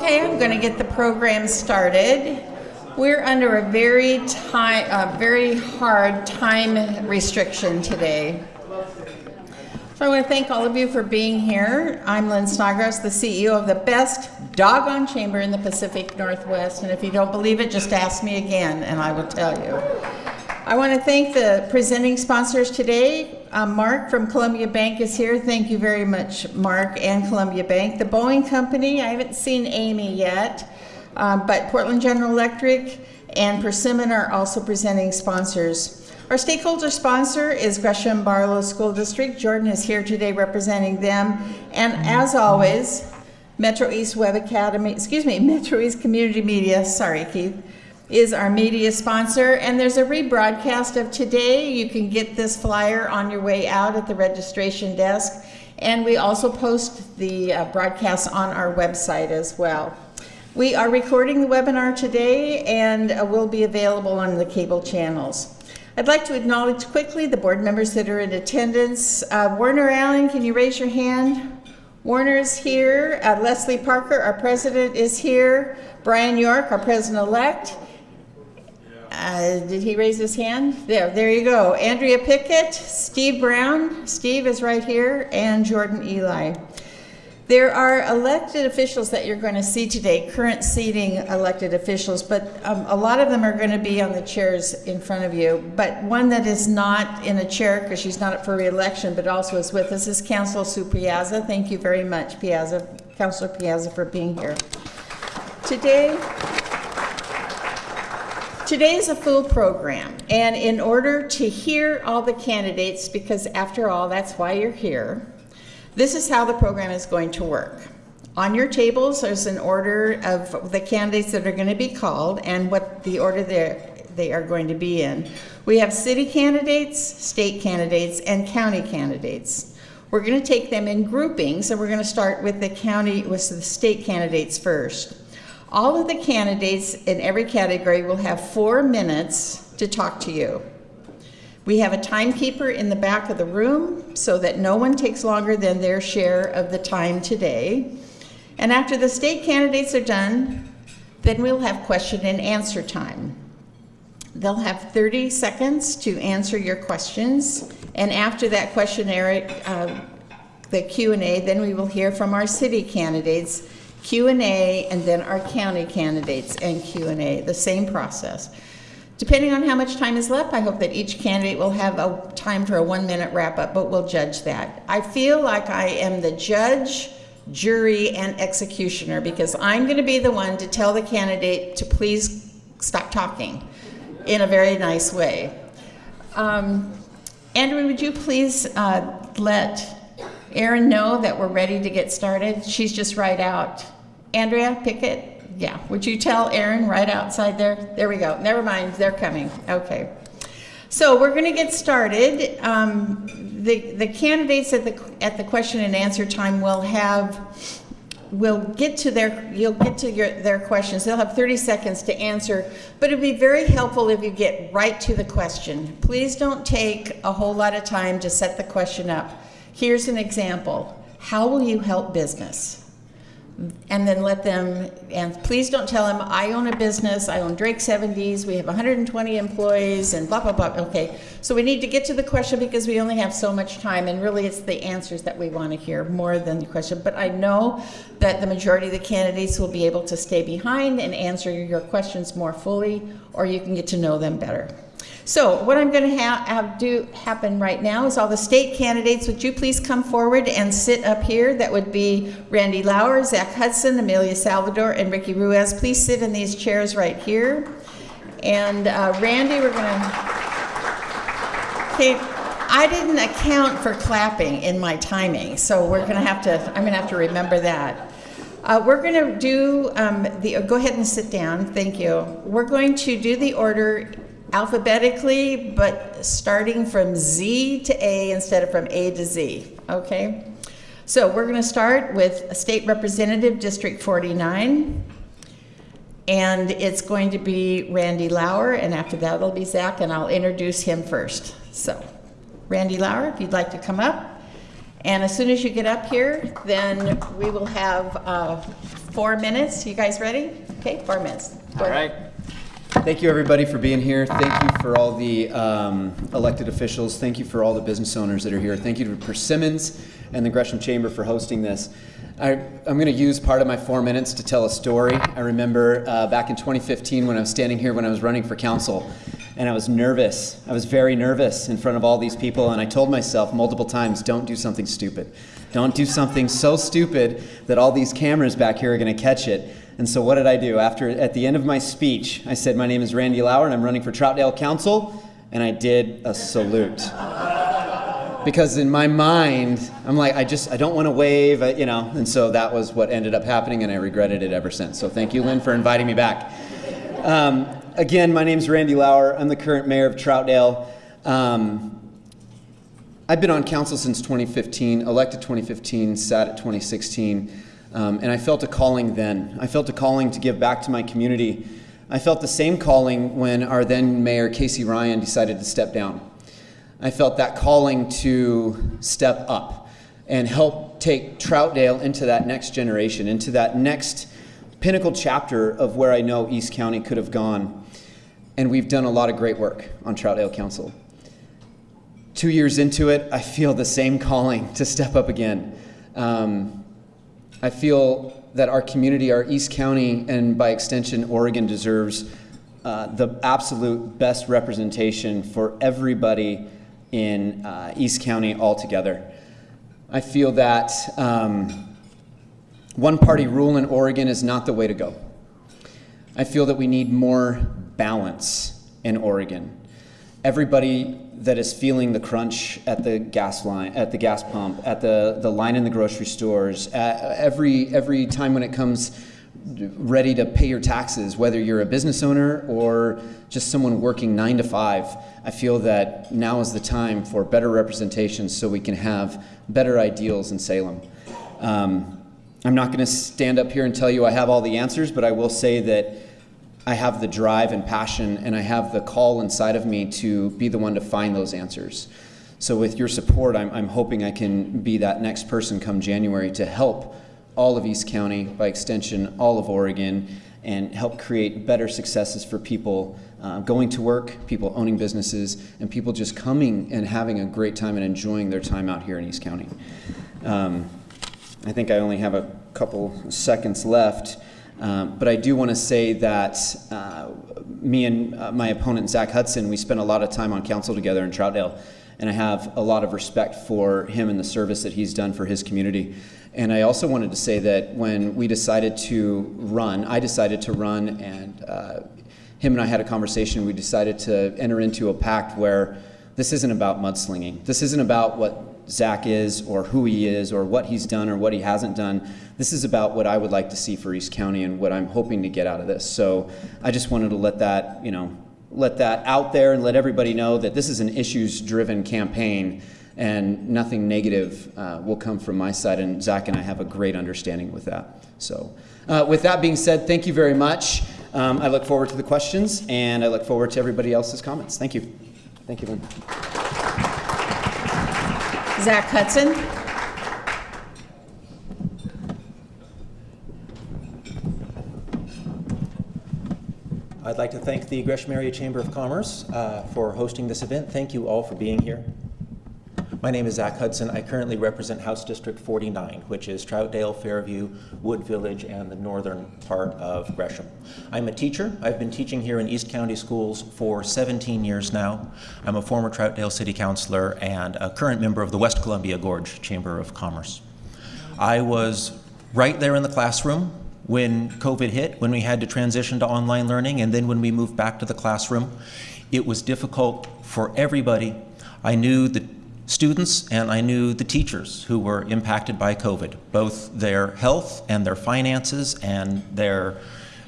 Okay, I'm going to get the program started. We're under a very time, uh, very hard time restriction today. So I want to thank all of you for being here. I'm Lynn Snodgrass, the CEO of the best doggone chamber in the Pacific Northwest. And if you don't believe it, just ask me again and I will tell you. I want to thank the presenting sponsors today. Um, Mark from Columbia Bank is here. Thank you very much, Mark and Columbia Bank. The Boeing Company, I haven't seen Amy yet, um, but Portland General Electric and Persimmon are also presenting sponsors. Our stakeholder sponsor is Gresham Barlow School District. Jordan is here today representing them. And as always, Metro East Web Academy, excuse me, Metro East Community Media, sorry Keith, is our media sponsor. And there's a rebroadcast of today. You can get this flyer on your way out at the registration desk. And we also post the uh, broadcast on our website as well. We are recording the webinar today and uh, will be available on the cable channels. I'd like to acknowledge quickly the board members that are in attendance. Uh, Warner Allen, can you raise your hand? Warner is here. Uh, Leslie Parker, our president, is here. Brian York, our president-elect. Uh, did he raise his hand? There, there you go. Andrea Pickett, Steve Brown, Steve is right here, and Jordan Eli. There are elected officials that you're going to see today, current seating elected officials, but um, a lot of them are going to be on the chairs in front of you. But one that is not in a chair because she's not up for reelection, but also is with us is Councilor Sue Piazza. Thank you very much, Piazza, Councilor Piazza, for being here. Today, Today is a full program, and in order to hear all the candidates, because after all, that's why you're here, this is how the program is going to work. On your tables, there's an order of the candidates that are going to be called and what the order they are going to be in. We have city candidates, state candidates, and county candidates. We're going to take them in groupings, and we're going to start with the county, with the state candidates first. All of the candidates in every category will have four minutes to talk to you. We have a timekeeper in the back of the room so that no one takes longer than their share of the time today. And after the state candidates are done, then we'll have question and answer time. They'll have 30 seconds to answer your questions. And after that questionnaire, uh, the Q&A, then we will hear from our city candidates Q&A, and then our county candidates and Q&A, the same process. Depending on how much time is left, I hope that each candidate will have a time for a one minute wrap up, but we'll judge that. I feel like I am the judge, jury, and executioner because I'm going to be the one to tell the candidate to please stop talking in a very nice way. Um, Andrew, would you please uh, let Erin know that we're ready to get started? She's just right out. Andrea Pickett, yeah. Would you tell Erin right outside there? There we go. Never mind, they're coming. Okay. So we're going to get started. Um, the the candidates at the at the question and answer time will have will get to their you'll get to your their questions. They'll have 30 seconds to answer, but it'd be very helpful if you get right to the question. Please don't take a whole lot of time to set the question up. Here's an example. How will you help business? And then let them, and please don't tell them, I own a business, I own Drake 70s, we have 120 employees, and blah, blah, blah. Okay, so we need to get to the question because we only have so much time, and really it's the answers that we want to hear more than the question. But I know that the majority of the candidates will be able to stay behind and answer your questions more fully, or you can get to know them better. So what I'm going to ha have do happen right now is all the state candidates, would you please come forward and sit up here? That would be Randy Lauer, Zach Hudson, Amelia Salvador, and Ricky Ruiz. Please sit in these chairs right here. And uh, Randy, we're going to... Okay, I didn't account for clapping in my timing, so we're going to have to, I'm going to have to remember that. Uh, we're going to do um, the, go ahead and sit down, thank you. We're going to do the order alphabetically, but starting from Z to A instead of from A to Z, okay? So we're going to start with State Representative District 49. And it's going to be Randy Lauer, and after that it'll be Zach, and I'll introduce him first. So, Randy Lauer, if you'd like to come up. And as soon as you get up here, then we will have uh, four minutes. You guys ready? Okay, four minutes. Go All right. Thank you, everybody, for being here. Thank you for all the um, elected officials. Thank you for all the business owners that are here. Thank you to Persimmons and the Gresham Chamber for hosting this. I, I'm going to use part of my four minutes to tell a story. I remember uh, back in 2015 when I was standing here when I was running for council, and I was nervous. I was very nervous in front of all these people, and I told myself multiple times, don't do something stupid. Don't do something so stupid that all these cameras back here are going to catch it. And so what did I do? After, at the end of my speech, I said, my name is Randy Lauer, and I'm running for Troutdale Council, and I did a salute. Because in my mind i'm like i just i don't want to wave you know? And so that was what ended up happening and i regretted it ever since. So thank you lynn for inviting me back. Um, again my name is randy lauer. I'm the current mayor of troutdale. Um, i've been on council since 2015 elected 2015 sat at 2016 um, and i felt a calling then i felt a calling to give back to my community i felt the same calling when our then mayor casey ryan decided to step down I felt that calling to step up and help take Troutdale into that next generation, into that next pinnacle chapter of where I know East County could have gone. And we've done a lot of great work on Troutdale Council. Two years into it, I feel the same calling to step up again. Um, I feel that our community, our East County, and by extension, Oregon deserves uh, the absolute best representation for everybody in uh, East County altogether. I feel that um, one party rule in Oregon is not the way to go. I feel that we need more balance in Oregon. Everybody that is feeling the crunch at the gas line, at the gas pump, at the, the line in the grocery stores, every, every time when it comes ready to pay your taxes, whether you're a business owner or just someone working nine to five, I feel that now is the time for better representation so we can have better ideals in Salem. Um, I'm not going to stand up here and tell you I have all the answers, but I will say that I have the drive and passion, and I have the call inside of me to be the one to find those answers. So, with your support, I'm, I'm hoping I can be that next person come January to help all of East County, by extension, all of Oregon, and help create better successes for people uh, going to work, people owning businesses, and people just coming and having a great time and enjoying their time out here in East County. Um, I think I only have a couple seconds left, um, but I do want to say that uh, me and uh, my opponent, Zach Hudson, we spent a lot of time on council together in Troutdale, and I have a lot of respect for him and the service that he's done for his community. And I also wanted to say that when we decided to run, I decided to run, and uh, him and I had a conversation. We decided to enter into a pact where this isn't about mudslinging. This isn't about what Zach is or who he is or what he's done or what he hasn't done. This is about what I would like to see for East County and what I'm hoping to get out of this. So I just wanted to let that, you know, let that out there and let everybody know that this is an issues-driven campaign and nothing negative uh, will come from my side. And Zach and I have a great understanding with that. So, uh, with that being said, thank you very much. Um, I look forward to the questions, and I look forward to everybody else's comments. Thank you. Thank you, Lynn. Zach Hudson. I'd like to thank the Gresham Area Chamber of Commerce uh, for hosting this event. Thank you all for being here. My name is Zach Hudson. I currently represent House District 49, which is Troutdale, Fairview, Wood Village, and the northern part of Gresham. I'm a teacher. I've been teaching here in East County schools for 17 years now. I'm a former Troutdale City Councilor and a current member of the West Columbia Gorge Chamber of Commerce. I was right there in the classroom when COVID hit, when we had to transition to online learning, and then when we moved back to the classroom. It was difficult for everybody. I knew the students and I knew the teachers who were impacted by COVID, both their health and their finances and their,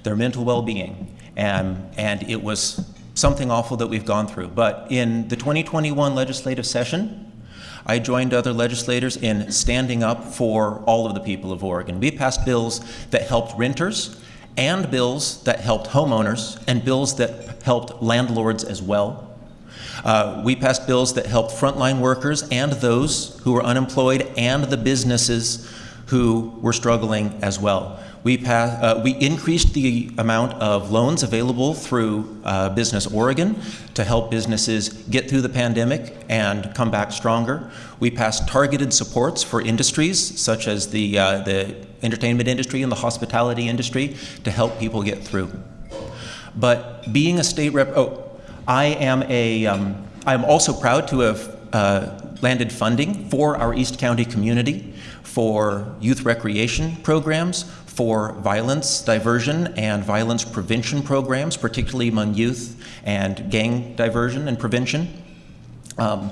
their mental well-being. And, and it was something awful that we've gone through. But in the 2021 legislative session, I joined other legislators in standing up for all of the people of Oregon. We passed bills that helped renters and bills that helped homeowners and bills that helped landlords as well. Uh, we passed bills that helped frontline workers and those who were unemployed and the businesses who were struggling as well. We, pass, uh, we increased the amount of loans available through uh, Business Oregon to help businesses get through the pandemic and come back stronger. We passed targeted supports for industries such as the, uh, the entertainment industry and the hospitality industry to help people get through. But being a state rep, oh, I am a, um, I'm also proud to have uh, landed funding for our East County community for youth recreation programs, for violence diversion and violence prevention programs, particularly among youth and gang diversion and prevention. Um,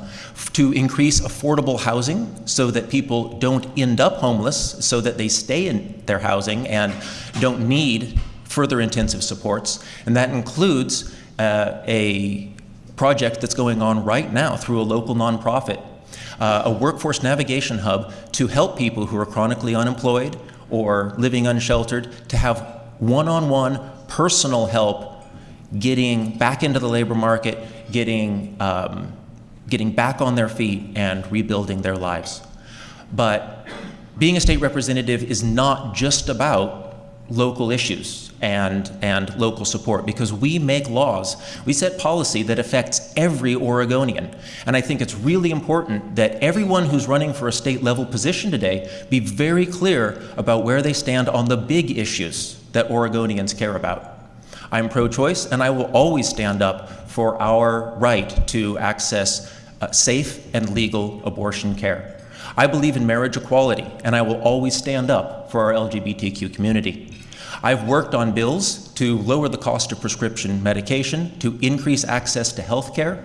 to increase affordable housing so that people don't end up homeless, so that they stay in their housing and don't need further intensive supports. And that includes uh, a project that's going on right now through a local nonprofit, uh, a workforce navigation hub to help people who are chronically unemployed or living unsheltered to have one-on-one personal help getting back into the labor market, getting, um, getting back on their feet and rebuilding their lives. But being a state representative is not just about local issues and, and local support because we make laws. We set policy that affects every Oregonian. And I think it's really important that everyone who's running for a state level position today be very clear about where they stand on the big issues that Oregonians care about. I'm pro-choice and I will always stand up for our right to access uh, safe and legal abortion care. I believe in marriage equality and I will always stand up for our LGBTQ community. I've worked on bills to lower the cost of prescription medication, to increase access to health care,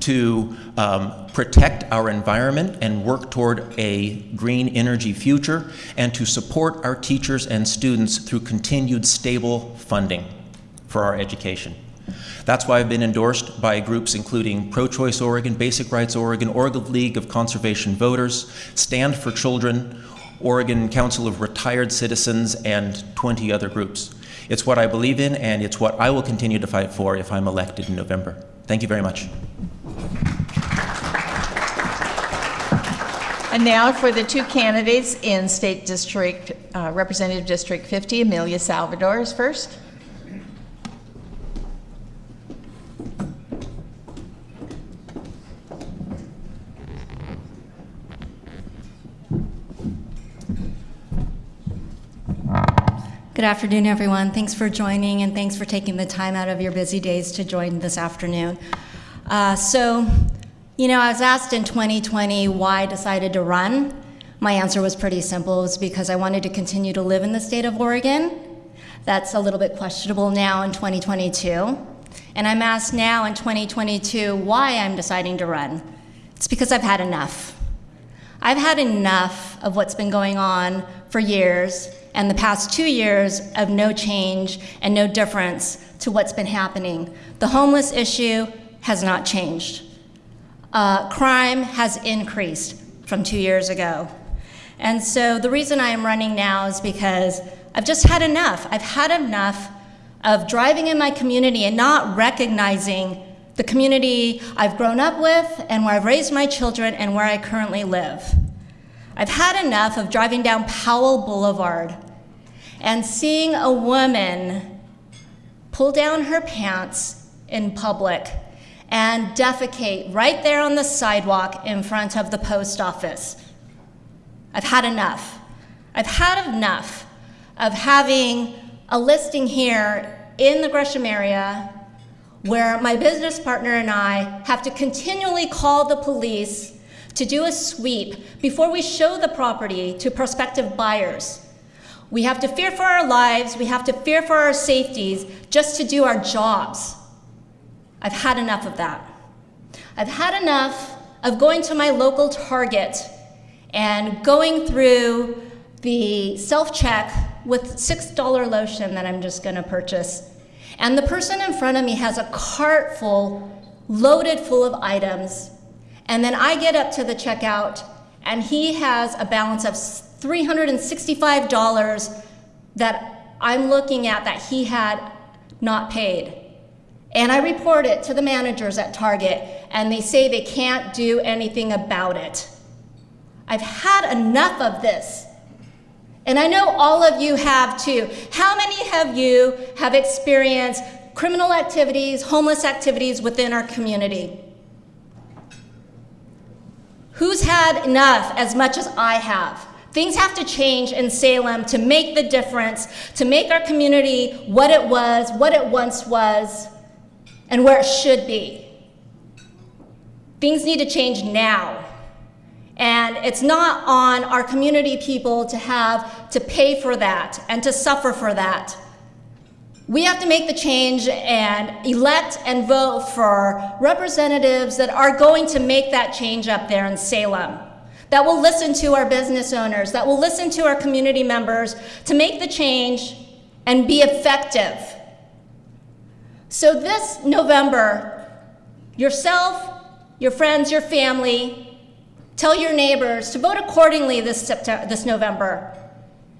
to um, protect our environment and work toward a green energy future, and to support our teachers and students through continued stable funding for our education. That's why I've been endorsed by groups including Pro-Choice Oregon, Basic Rights Oregon, Oregon League of Conservation Voters, Stand for Children, Oregon Council of Retired Citizens, and 20 other groups. It's what I believe in, and it's what I will continue to fight for if I'm elected in November. Thank you very much. And now for the two candidates in State District, uh, Representative District 50, Amelia Salvador is first. Good afternoon, everyone. Thanks for joining and thanks for taking the time out of your busy days to join this afternoon. Uh, so, you know, I was asked in 2020 why I decided to run. My answer was pretty simple. It was because I wanted to continue to live in the state of Oregon. That's a little bit questionable now in 2022. And I'm asked now in 2022 why I'm deciding to run. It's because I've had enough. I've had enough of what's been going on for years and the past two years of no change and no difference to what's been happening. The homeless issue has not changed. Uh, crime has increased from two years ago. And so the reason I am running now is because I've just had enough. I've had enough of driving in my community and not recognizing the community I've grown up with and where I've raised my children and where I currently live. I've had enough of driving down Powell Boulevard and seeing a woman pull down her pants in public and defecate right there on the sidewalk in front of the post office. I've had enough. I've had enough of having a listing here in the Gresham area where my business partner and I have to continually call the police to do a sweep before we show the property to prospective buyers. We have to fear for our lives, we have to fear for our safeties just to do our jobs. I've had enough of that. I've had enough of going to my local Target and going through the self-check with $6 lotion that I'm just gonna purchase. And the person in front of me has a cart full, loaded full of items And then I get up to the checkout, and he has a balance of $365 that I'm looking at that he had not paid. And I report it to the managers at Target, and they say they can't do anything about it. I've had enough of this. And I know all of you have too. How many of you have experienced criminal activities, homeless activities within our community? Who's had enough as much as I have? Things have to change in Salem to make the difference, to make our community what it was, what it once was, and where it should be. Things need to change now. And it's not on our community people to have to pay for that and to suffer for that. We have to make the change and elect and vote for representatives that are going to make that change up there in Salem, that will listen to our business owners, that will listen to our community members to make the change and be effective. So this November, yourself, your friends, your family, tell your neighbors to vote accordingly this, September, this November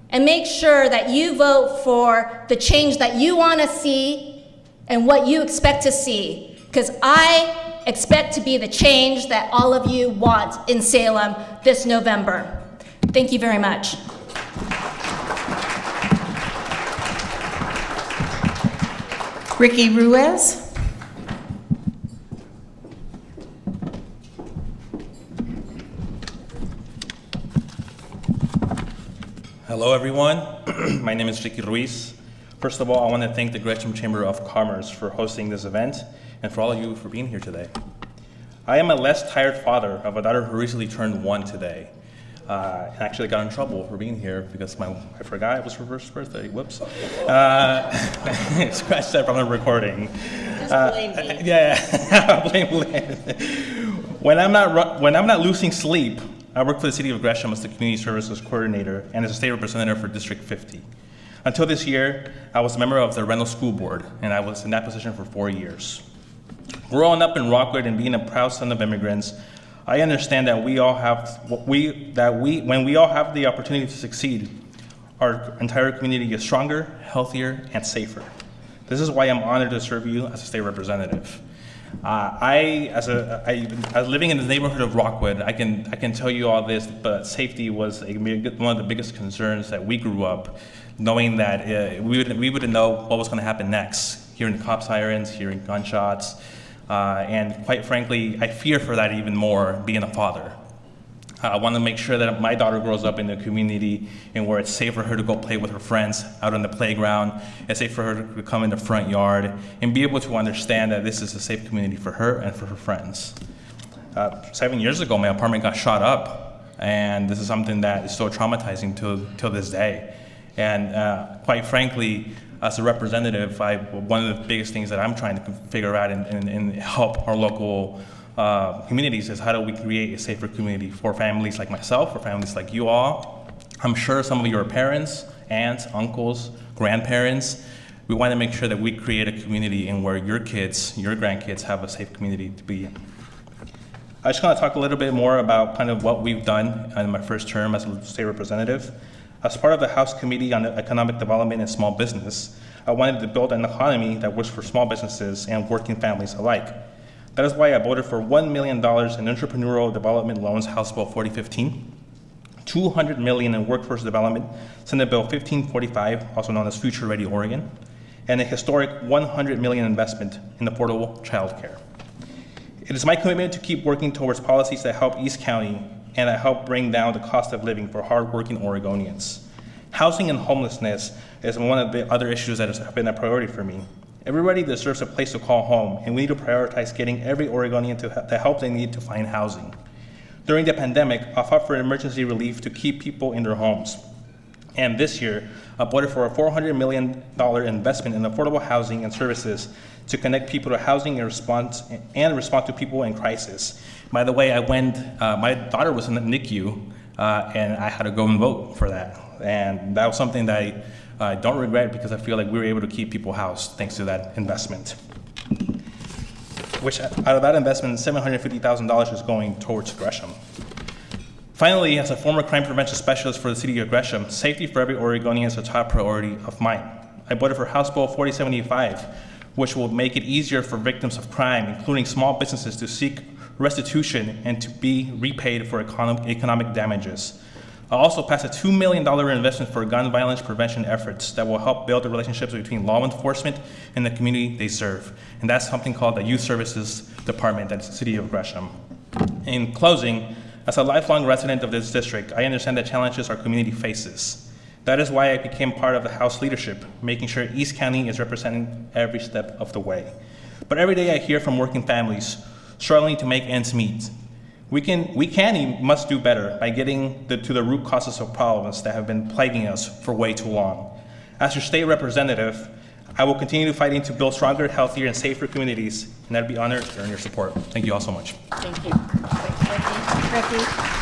and make sure that you vote for the change that you want to see and what you expect to see. Because I expect to be the change that all of you want in Salem this November. Thank you very much. Ricky Ruiz? Hello, everyone. My name is Ricky Ruiz. First of all, I want to thank the Gresham Chamber of Commerce for hosting this event and for all of you for being here today. I am a less tired father of a daughter who recently turned one today. Uh, and actually got in trouble for being here because my I forgot it was her first birthday. Whoops. Uh, scratch that from the recording. Just blame me. Uh, yeah, blame Lynn. When I'm not ru- when I'm not losing sleep, I work for the city of Gresham as the community services coordinator and as a state representative for District 50. Until this year, I was a member of the Reynolds School Board, and I was in that position for four years. Growing up in Rockwood and being a proud son of immigrants, I understand that we all have we that we when we all have the opportunity to succeed, our entire community is stronger, healthier, and safer. This is why I'm honored to serve you as a state representative. Uh, I, as a, I, as living in the neighborhood of Rockwood, I can, I can tell you all this, but safety was a, one of the biggest concerns that we grew up, knowing that uh, we would, we wouldn't know what was going to happen next. Hearing cops sirens, hearing gunshots, uh, and quite frankly, I fear for that even more being a father. I want to make sure that my daughter grows up in a community and where it's safe for her to go play with her friends out on the playground. It's safe for her to come in the front yard and be able to understand that this is a safe community for her and for her friends. Uh, seven years ago, my apartment got shot up, and this is something that is so traumatizing till, till this day. And uh, quite frankly, as a representative, I, one of the biggest things that I'm trying to figure out and, and, and help our local uh, communities is how do we create a safer community for families like myself, for families like you all. I'm sure some of your parents, aunts, uncles, grandparents, we want to make sure that we create a community in where your kids, your grandkids have a safe community to be in. I just want to talk a little bit more about kind of what we've done in my first term as a state representative. As part of the House Committee on Economic Development and Small Business, I wanted to build an economy that works for small businesses and working families alike. That is why I voted for $1 million in entrepreneurial development loans, House Bill 4015, $200 million in workforce development, Senate Bill 1545, also known as Future Ready Oregon, and a historic 100 million investment in affordable childcare. It is my commitment to keep working towards policies that help East County and that help bring down the cost of living for hardworking Oregonians. Housing and homelessness is one of the other issues that has been a priority for me. Everybody deserves a place to call home, and we need to prioritize getting every Oregonian to the help they need to find housing. During the pandemic, I fought for emergency relief to keep people in their homes. And this year, I voted for a $400 million investment in affordable housing and services to connect people to housing and response and respond to people in crisis. By the way, I went. Uh, my daughter was in the NICU, uh, and I had to go and vote for that. And that was something that I don't regret because I feel like we were able to keep people housed thanks to that investment. which out of that investment, $750,000 is going towards Gresham. Finally, as a former crime prevention specialist for the city of Gresham, safety for every Oregonian is a top priority of mine. I voted for House Bill 4075, which will make it easier for victims of crime, including small businesses, to seek restitution and to be repaid for economic damages. I also passed a $2 million investment for gun violence prevention efforts that will help build the relationships between law enforcement and the community they serve. And that's something called the Youth Services Department at the City of Gresham. In closing, as a lifelong resident of this district, I understand the challenges our community faces. That is why I became part of the House leadership, making sure East County is represented every step of the way. But every day I hear from working families struggling to make ends meet. We can, we can and must do better by getting the, to the root causes of problems that have been plaguing us for way too long. As your state representative, I will continue fighting to build stronger, healthier, and safer communities, and I'd be honored to earn your support. Thank you all so much. Thank you. Thanks, Ricky. Ricky?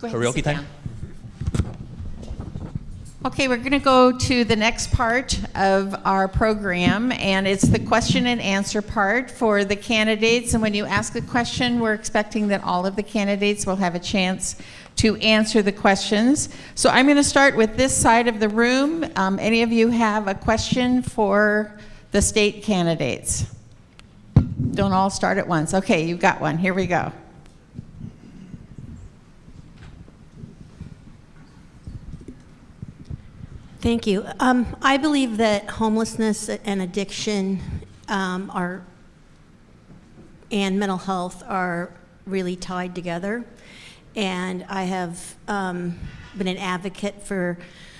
Go ahead and Karaoke time? down. Okay, we're going to go to the next part of our program, and it's the question and answer part for the candidates. And when you ask a question, we're expecting that all of the candidates will have a chance to answer the questions. So I'm going to start with this side of the room. Um, any of you have a question for the state candidates? Don't all start at once. Okay, you've got one. Here we go. Thank you. Um, I believe that homelessness and addiction um, are, and mental health are really tied together. And I have um, been an advocate for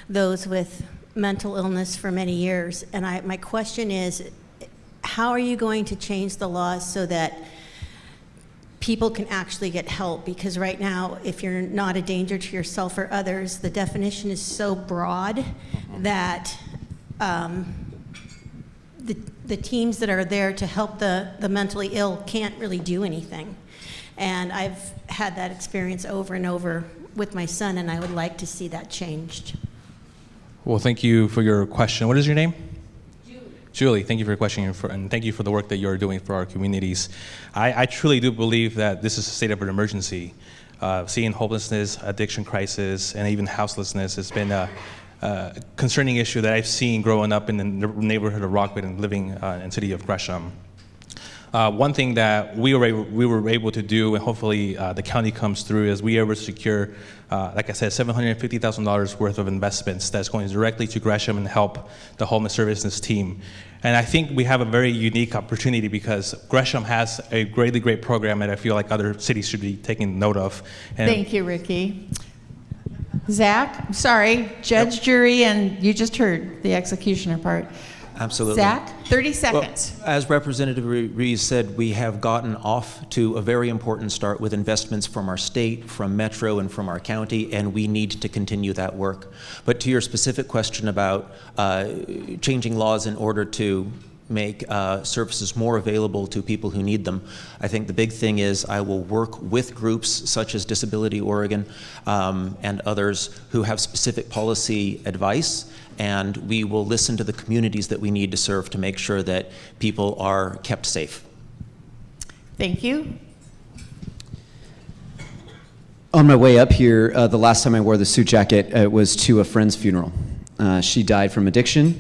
those with mental illness for many years. And I, my question is, how are you going to change the laws so that people can actually get help because right now if you're not a danger to yourself or others the definition is so broad that um, the, the teams that are there to help the, the mentally ill can't really do anything and i've had that experience over and over with my son and i would like to see that changed Well, thank you for your question. What is your name? Julie, thank you for your question and, for, and thank you for the work that you're doing for our communities. I, I truly do believe that this is a state of an emergency. Uh, seeing homelessness, addiction crisis, and even houselessness has been a, a concerning issue that I've seen growing up in the neighborhood of Rockwood and living uh, in the city of Gresham. Uh, one thing that we were, able, we were able to do, and hopefully uh, the county comes through, is we were able to secure, uh, like I said, $750,000 worth of investments that's going directly to Gresham and help the homeless services team. And I think we have a very unique opportunity because Gresham has a greatly great program that I feel like other cities should be taking note of. And Thank you, Ricky. Zach, sorry, judge, jury, and you just heard the executioner part. Absolutely. Zach, 30 Well, seconds. as Representative Re- Ruiz said, we have gotten off to a very important start with investments from our state, from Metro, and from our county, and we need to continue that work. But to your specific question about uh, changing laws in order to make uh, services more available to people who need them, I think the big thing is I will work with groups such as Disability Oregon um, and others who have specific policy advice and we will listen to the communities that we need to serve to make sure that people are kept safe. Thank you. On my way up here, uh, the last time I wore the suit jacket uh, was to a friend's funeral. Uh, she died from addiction.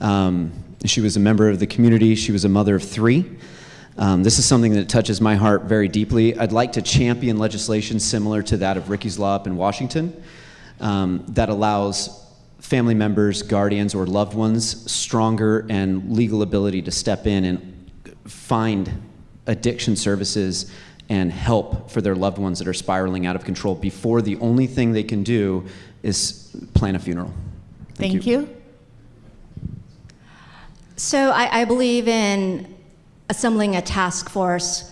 Um, she was a member of the community. She was a mother of three. Um, this is something that touches my heart very deeply. I'd like to champion legislation similar to that of Ricky's Law up in Washington um, that allows family members, guardians, or loved ones stronger and legal ability to step in and find addiction services and help for their loved ones that are spiraling out of control before the only thing they can do is plan a funeral. Thank you. So I, I believe in assembling a task force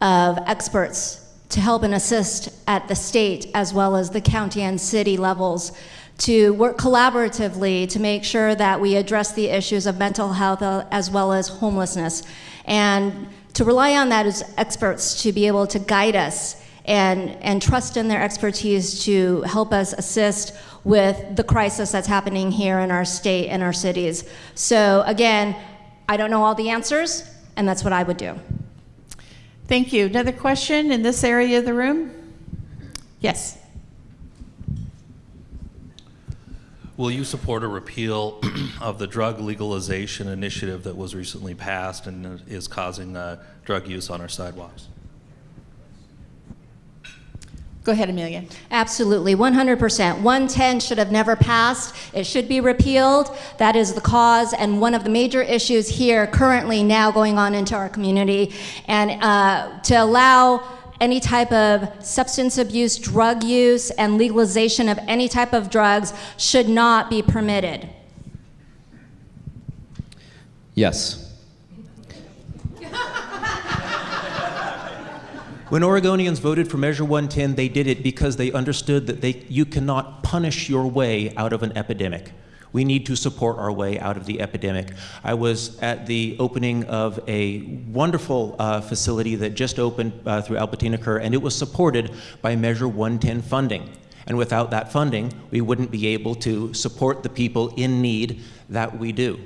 of experts to help and assist at the state as well as the county and city levels to work collaboratively to make sure that we address the issues of mental health uh, as well as homelessness and to rely on that as experts to be able to guide us and, and trust in their expertise to help us assist with the crisis that's happening here in our state and our cities. So, again, I don't know all the answers, and that's what I would do. Thank you. Another question in this area of the room? Yes. Will you support a repeal of the drug legalization initiative that was recently passed and is causing uh, drug use on our sidewalks? Go ahead, Amelia. Absolutely, 100%. 110 should have never passed. It should be repealed. That is the cause and one of the major issues here currently now going on into our community. And uh, to allow any type of substance abuse, drug use, and legalization of any type of drugs should not be permitted. Yes. When Oregonians voted for Measure 110, they did it because they understood that they, you cannot punish your way out of an epidemic. We need to support our way out of the epidemic. I was at the opening of a wonderful uh, facility that just opened uh, through Albertina Kerr, and it was supported by Measure 110 funding. And without that funding, we wouldn't be able to support the people in need that we do.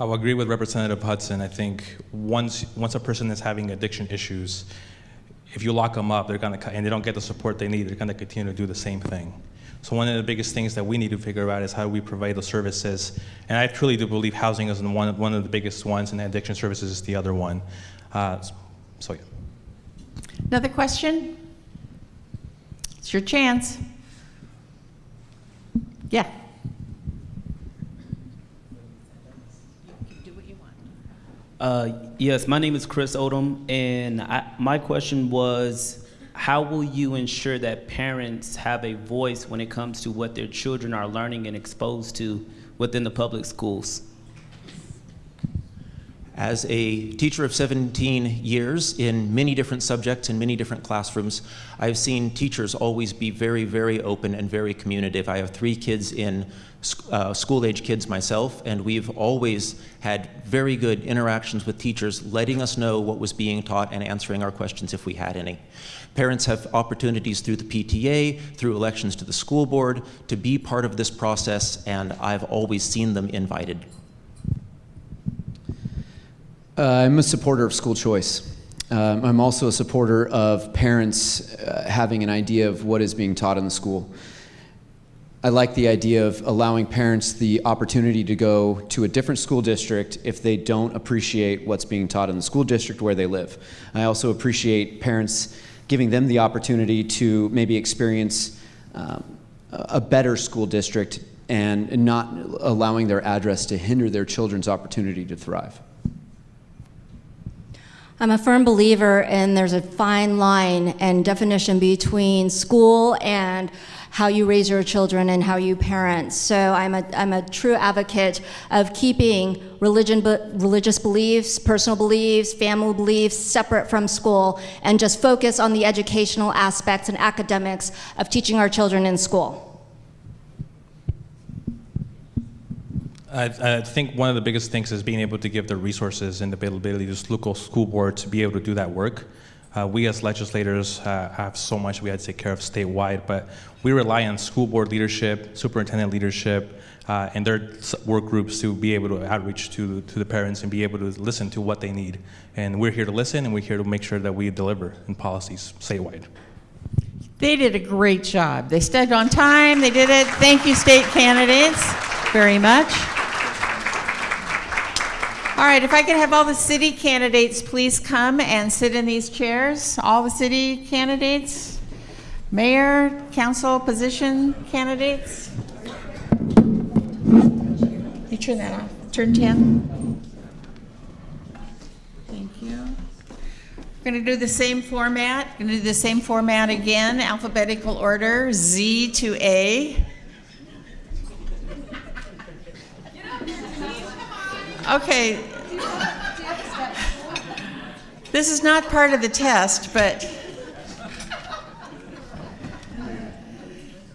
I will agree with Representative Hudson. I think once once a person is having addiction issues, if you lock them up, they're gonna and they don't get the support they need, they're gonna continue to do the same thing. So one of the biggest things that we need to figure out is how we provide the services. And I truly do believe housing is one of, one of the biggest ones, and addiction services is the other one. Uh, so yeah. Another question? It's your chance. Yeah. Uh, yes, my name is Chris Odom, and I, my question was, how will you ensure that parents have a voice when it comes to what their children are learning and exposed to within the public schools? As a teacher of 17 years in many different subjects in many different classrooms, I've seen teachers always be very, very open and very communicative. I have three kids in uh, school age kids myself, and we've always had very good interactions with teachers, letting us know what was being taught and answering our questions if we had any. Parents have opportunities through the PTA, through elections to the school board, to be part of this process, and I've always seen them invited. Uh, I'm a supporter of school choice. Um, I'm also a supporter of parents uh, having an idea of what is being taught in the school. I like the idea of allowing parents the opportunity to go to a different school district if they don't appreciate what's being taught in the school district where they live. I also appreciate parents giving them the opportunity to maybe experience um, a better school district and not allowing their address to hinder their children's opportunity to thrive. I'm a firm believer in there's a fine line and definition between school and how you raise your children and how you parent. So I'm a, I'm a true advocate of keeping religion, religious beliefs, personal beliefs, family beliefs separate from school and just focus on the educational aspects and academics of teaching our children in school. I, I, think one of the biggest things is being able to give the resources and the availability to local school board to be able to do that work. Uh, we as legislators uh, have so much we had to take care of statewide, but we rely on school board leadership, superintendent leadership, uh, and their work groups to be able to outreach to, to the parents and be able to listen to what they need. And we're here to listen, and we're here to make sure that we deliver in policies statewide. They did a great job. They stayed on time. They did it. Thank you, state candidates, very much. All right, if I could have all the city candidates please come and sit in these chairs. All the city candidates, mayor, council position candidates. You turn that off. Turn 10. Thank you. We're going to do the same format. Going to do the same format again, alphabetical order, Z to A. Okay. This is not part of the test, but.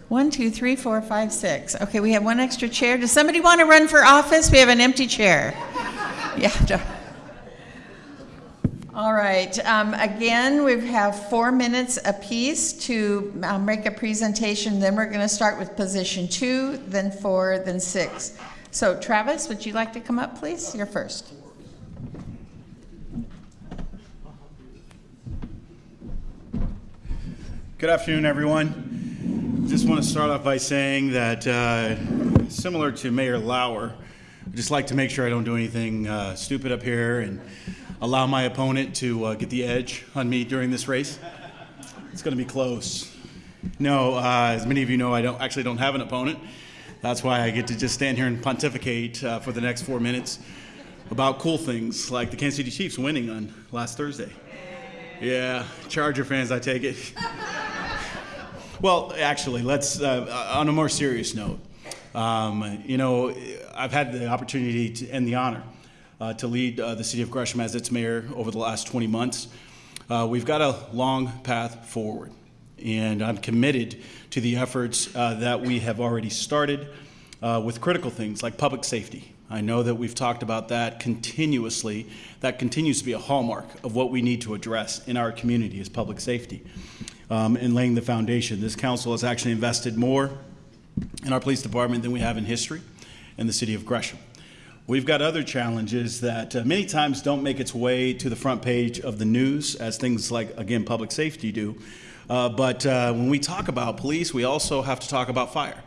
One, two, three, four, five, six. Okay, we have one extra chair. Does somebody want to run for office? We have an empty chair. Yeah. All right, um, again, we have four minutes apiece to um, make a presentation, then we're going to start with position two, then four, then six. So Travis, would you like to come up, please? You're first. Good afternoon, everyone. Just want to start off by saying that, uh, similar to Mayor Lauer, I just like to make sure I don't do anything uh, stupid up here and allow my opponent to uh, get the edge on me during this race. It's going to be close. No, uh, as many of you know, I don't actually don't have an opponent. That's why I get to just stand here and pontificate uh, for the next four minutes about cool things like the Kansas City Chiefs winning on last Thursday. Yeah, Charger fans, I take it. Well, actually, let's, uh, on a more serious note, um, you know, I've had the opportunity to, and the honor uh, to lead uh, the city of Gresham as its mayor over the last 20 months. Uh, we've got a long path forward, and I'm committed to the efforts uh, that we have already started uh, with critical things like public safety. I know that we've talked about that continuously. That continues to be a hallmark of what we need to address in our community is public safety um, in laying the foundation. This council has actually invested more in our police department than we have in history in the city of Gresham. We've got other challenges that uh, many times don't make its way to the front page of the news, as things like, again, public safety do. Uh, but uh, when we talk about police, we also have to talk about fire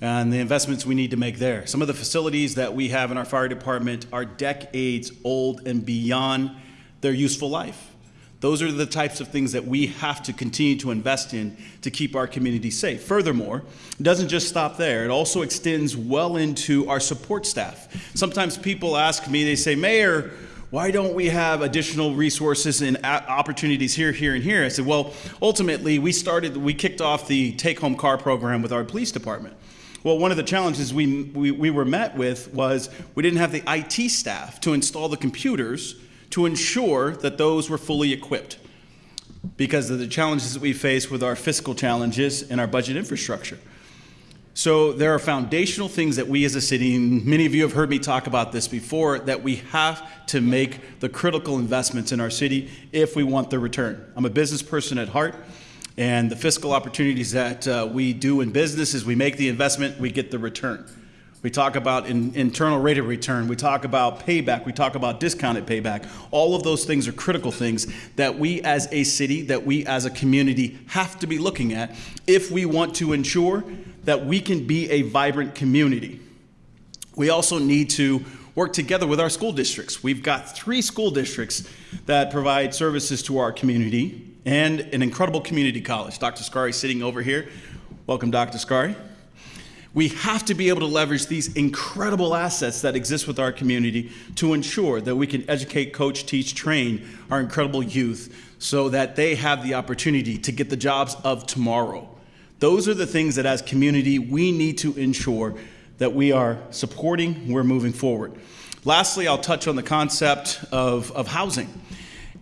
and the investments we need to make there. Some of the facilities that we have in our fire department are decades old and beyond their useful life. Those are the types of things that we have to continue to invest in to keep our community safe. Furthermore, it doesn't just stop there, it also extends well into our support staff. Sometimes people ask me, they say, Mayor, why don't we have additional resources and opportunities here, here, and here? I said, well, ultimately, we started, we kicked off the take home car program with our police department. Well, one of the challenges we, we, we were met with was we didn't have the IT staff to install the computers to ensure that those were fully equipped because of the challenges that we face with our fiscal challenges and our budget infrastructure. So there are foundational things that we as a city, and many of you have heard me talk about this before, that we have to make the critical investments in our city if we want the return. I'm a business person at heart, and the fiscal opportunities that uh, we do in business is we make the investment, we get the return. We talk about in, internal rate of return. We talk about payback. We talk about discounted payback. All of those things are critical things that we as a city, that we as a community have to be looking at if we want to ensure that we can be a vibrant community. We also need to work together with our school districts. We've got three school districts that provide services to our community and an incredible community college. Dr. Skari sitting over here. Welcome, Dr. Skari. We have to be able to leverage these incredible assets that exist with our community to ensure that we can educate, coach, teach, train our incredible youth so that they have the opportunity to get the jobs of tomorrow. Those are the things that as community we need to ensure that we are supporting, we're moving forward. Lastly, I'll touch on the concept of, of housing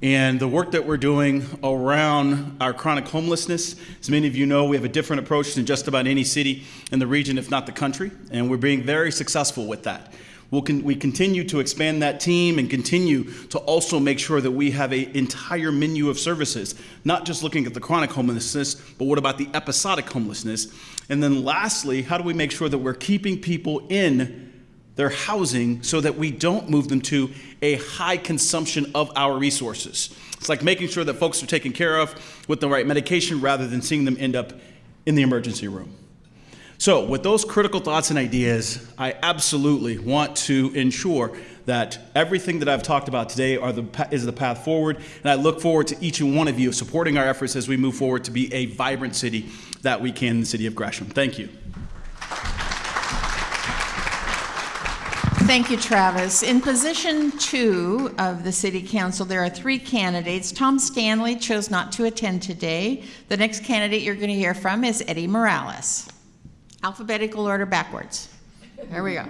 and the work that we're doing around our chronic homelessness. As many of you know, we have a different approach than just about any city in the region, if not the country, and we're being very successful with that. We'll con we continue to expand that team and continue to also make sure that we have an entire menu of services, not just looking at the chronic homelessness, but what about the episodic homelessness? And then lastly, how do we make sure that we're keeping people in their housing so that we don't move them to a high consumption of our resources. It's like making sure that folks are taken care of with the right medication rather than seeing them end up in the emergency room. So, with those critical thoughts and ideas, I absolutely want to ensure that everything that I've talked about today the, is the path forward, and I look forward to each and one of you supporting our efforts as we move forward to be a vibrant city that we can the city of Gresham. Thank you. Thank you, Travis. In position two of the City Council, there are three candidates. Tom Stanley chose not to attend today. The next candidate you're going to hear from is Eddie Morales. Alphabetical order backwards. There we go.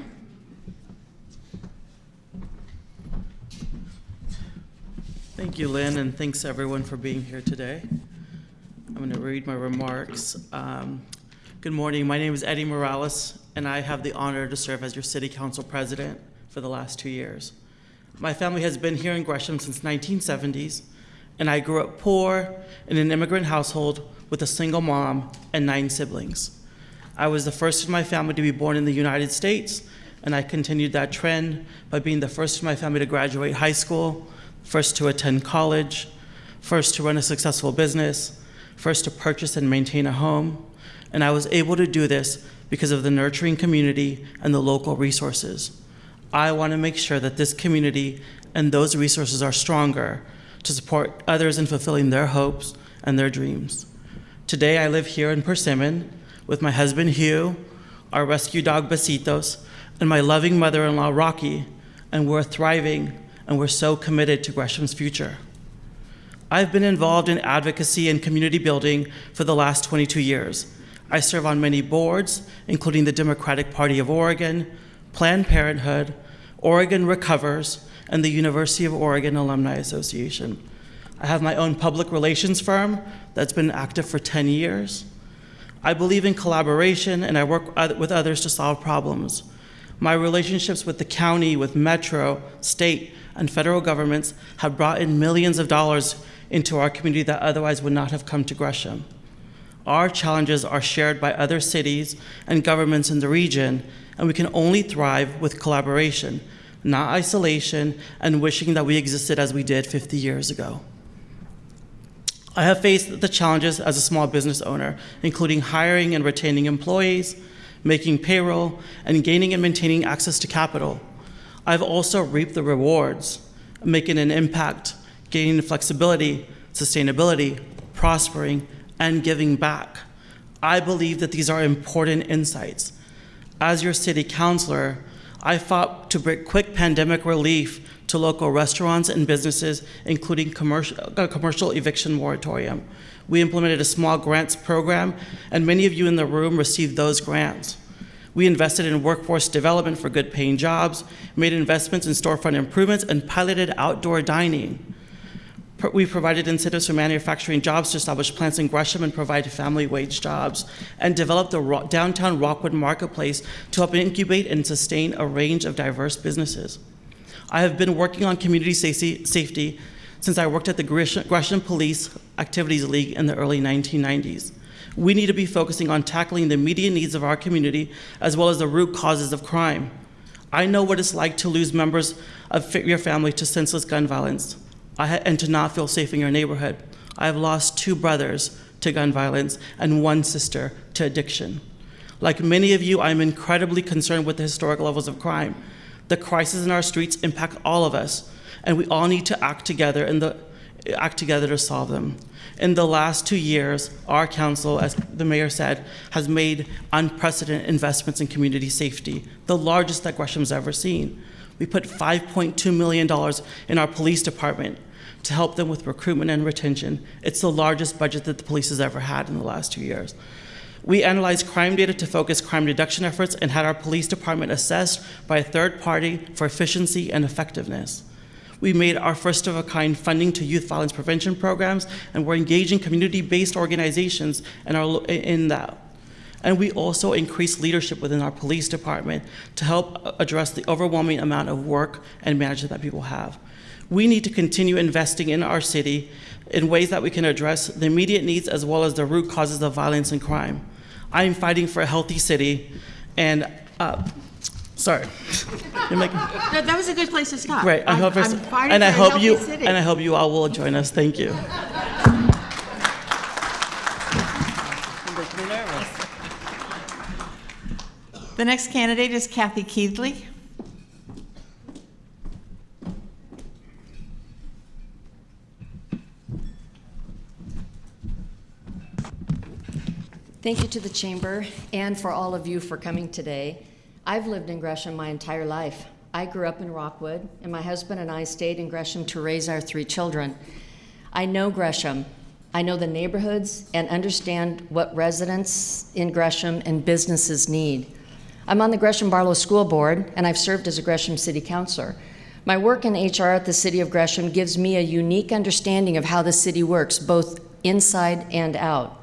Thank you, Lynn, and thanks everyone for being here today. I'm going to read my remarks. Um, good morning. My name is Eddie Morales and I have the honor to serve as your City Council President for the last two years. My family has been here in Gresham since 1970s, and I grew up poor in an immigrant household with a single mom and nine siblings. I was the first in my family to be born in the United States, and I continued that trend by being the first in my family to graduate high school, first to attend college, first to run a successful business, first to purchase and maintain a home. And I was able to do this because of the nurturing community and the local resources. I want to make sure that this community and those resources are stronger to support others in fulfilling their hopes and their dreams. Today, I live here in Persimmon with my husband Hugh, our rescue dog Besitos, and my loving mother in law Rocky, and we're thriving and we're so committed to Gresham's future. I've been involved in advocacy and community building for the last 22 years. I serve on many boards, including the Democratic Party of Oregon, Planned Parenthood, Oregon Recovers, and the University of Oregon Alumni Association. I have my own public relations firm that's been active for 10 years. I believe in collaboration and I work with others to solve problems. My relationships with the county, with Metro, state, and federal governments have brought in millions of dollars into our community that otherwise would not have come to Gresham. Our challenges are shared by other cities and governments in the region, and we can only thrive with collaboration, not isolation and wishing that we existed as we did 50 years ago. I have faced the challenges as a small business owner, including hiring and retaining employees, making payroll, and gaining and maintaining access to capital. I've also reaped the rewards, making an impact, gaining flexibility, sustainability, prospering, and giving back. I believe that these are important insights. As your city councilor, I fought to bring quick pandemic relief to local restaurants and businesses, including commercial, a uh, commercial eviction moratorium. We implemented a small grants program, and many of you in the room received those grants. We invested in workforce development for good paying jobs, made investments in storefront improvements, and piloted outdoor dining. We provided incentives for manufacturing jobs to establish plants in Gresham and provide family wage jobs, and developed the downtown Rockwood Marketplace to help incubate and sustain a range of diverse businesses. I have been working on community safety since I worked at the Gresham Police Activities League in the early 1990s. We need to be focusing on tackling the immediate needs of our community as well as the root causes of crime. I know what it's like to lose members of your family to senseless gun violence and to not feel safe in your neighborhood. I have lost two brothers to gun violence and one sister to addiction. Like many of you, I'm incredibly concerned with the historic levels of crime. The crises in our streets impact all of us, and we all need to act together and act together to solve them. In the last two years, our council, as the mayor said, has made unprecedented investments in community safety, the largest that Gresham's ever seen. We put $5.2 million in our police department to help them with recruitment and retention. It's the largest budget that the police has ever had in the last two years. We analyzed crime data to focus crime reduction efforts and had our police department assessed by a third party for efficiency and effectiveness. We made our first of a kind funding to youth violence prevention programs, and we're engaging community based organizations in, our, in that. And we also increased leadership within our police department to help address the overwhelming amount of work and management that people have. We need to continue investing in our city in ways that we can address the immediate needs as well as the root causes of violence and crime. I am fighting for a healthy city, and uh, Sorry. Making, that, that was a good place to stop. Right. I hope I'm, and I hope you city. and I hope you all will join us. Thank you. The next candidate is Kathy Keithley. Thank you to the Chamber and for all of you for coming today. I've lived in Gresham my entire life. I grew up in Rockwood, and my husband and I stayed in Gresham to raise our three children. I know Gresham. I know the neighborhoods and understand what residents in Gresham and businesses need. I'm on the Gresham Barlow School Board, and I've served as a Gresham City Councilor. My work in HR at the City of Gresham gives me a unique understanding of how the city works, both inside and out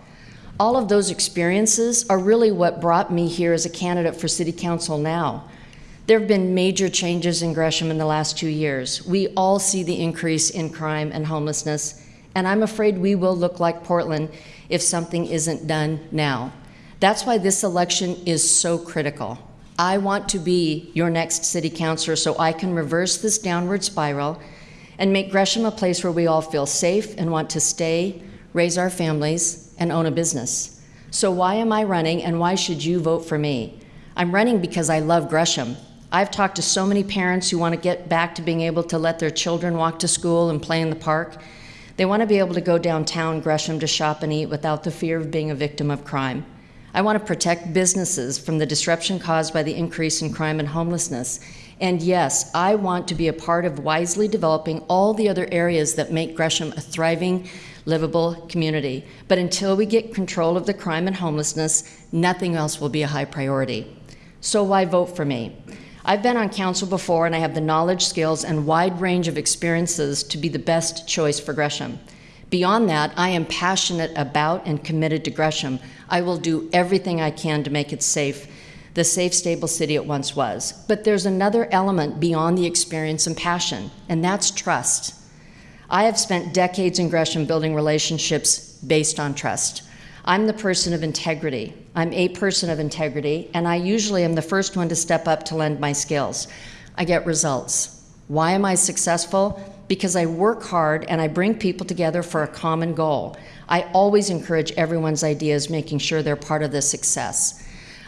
all of those experiences are really what brought me here as a candidate for city council now. There have been major changes in Gresham in the last two years. We all see the increase in crime and homelessness, and I'm afraid we will look like Portland if something isn't done now. That's why this election is so critical. I want to be your next city councilor so I can reverse this downward spiral and make Gresham a place where we all feel safe and want to stay, raise our families, and own a business. So, why am I running and why should you vote for me? I'm running because I love Gresham. I've talked to so many parents who want to get back to being able to let their children walk to school and play in the park. They want to be able to go downtown Gresham to shop and eat without the fear of being a victim of crime. I want to protect businesses from the disruption caused by the increase in crime and homelessness. And yes, I want to be a part of wisely developing all the other areas that make Gresham a thriving, livable community. But until we get control of the crime and homelessness, nothing else will be a high priority. So why vote for me? I've been on council before and I have the knowledge, skills, and wide range of experiences to be the best choice for Gresham. Beyond that, I am passionate about and committed to Gresham. I will do everything I can to make it safe, the safe, stable city it once was. But there's another element beyond the experience and passion, and that's trust. I have spent decades in Gresham building relationships based on trust. I'm the person of integrity. I'm a person of integrity, and I usually am the first one to step up to lend my skills. I get results. Why am I successful? Because I work hard and I bring people together for a common goal. I always encourage everyone's ideas, making sure they're part of the success.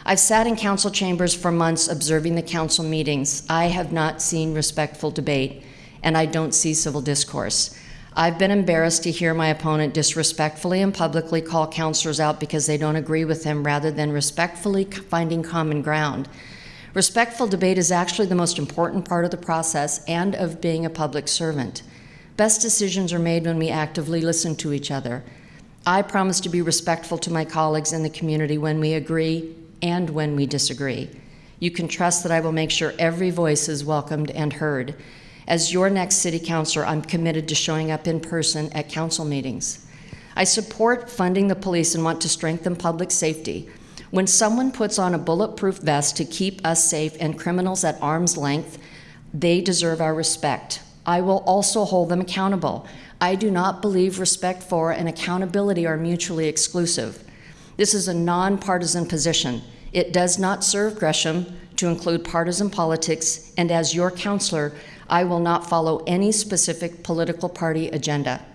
I've sat in council chambers for months observing the council meetings. I have not seen respectful debate, and I don't see civil discourse. I've been embarrassed to hear my opponent disrespectfully and publicly call counselors out because they don't agree with him rather than respectfully finding common ground. Respectful debate is actually the most important part of the process and of being a public servant. Best decisions are made when we actively listen to each other. I promise to be respectful to my colleagues in the community when we agree and when we disagree. You can trust that I will make sure every voice is welcomed and heard. As your next city councilor, I'm committed to showing up in person at council meetings. I support funding the police and want to strengthen public safety. When someone puts on a bulletproof vest to keep us safe and criminals at arm's length, they deserve our respect. I will also hold them accountable. I do not believe respect for and accountability are mutually exclusive. This is a nonpartisan position. It does not serve Gresham to include partisan politics, and as your counselor, I will not follow any specific political party agenda.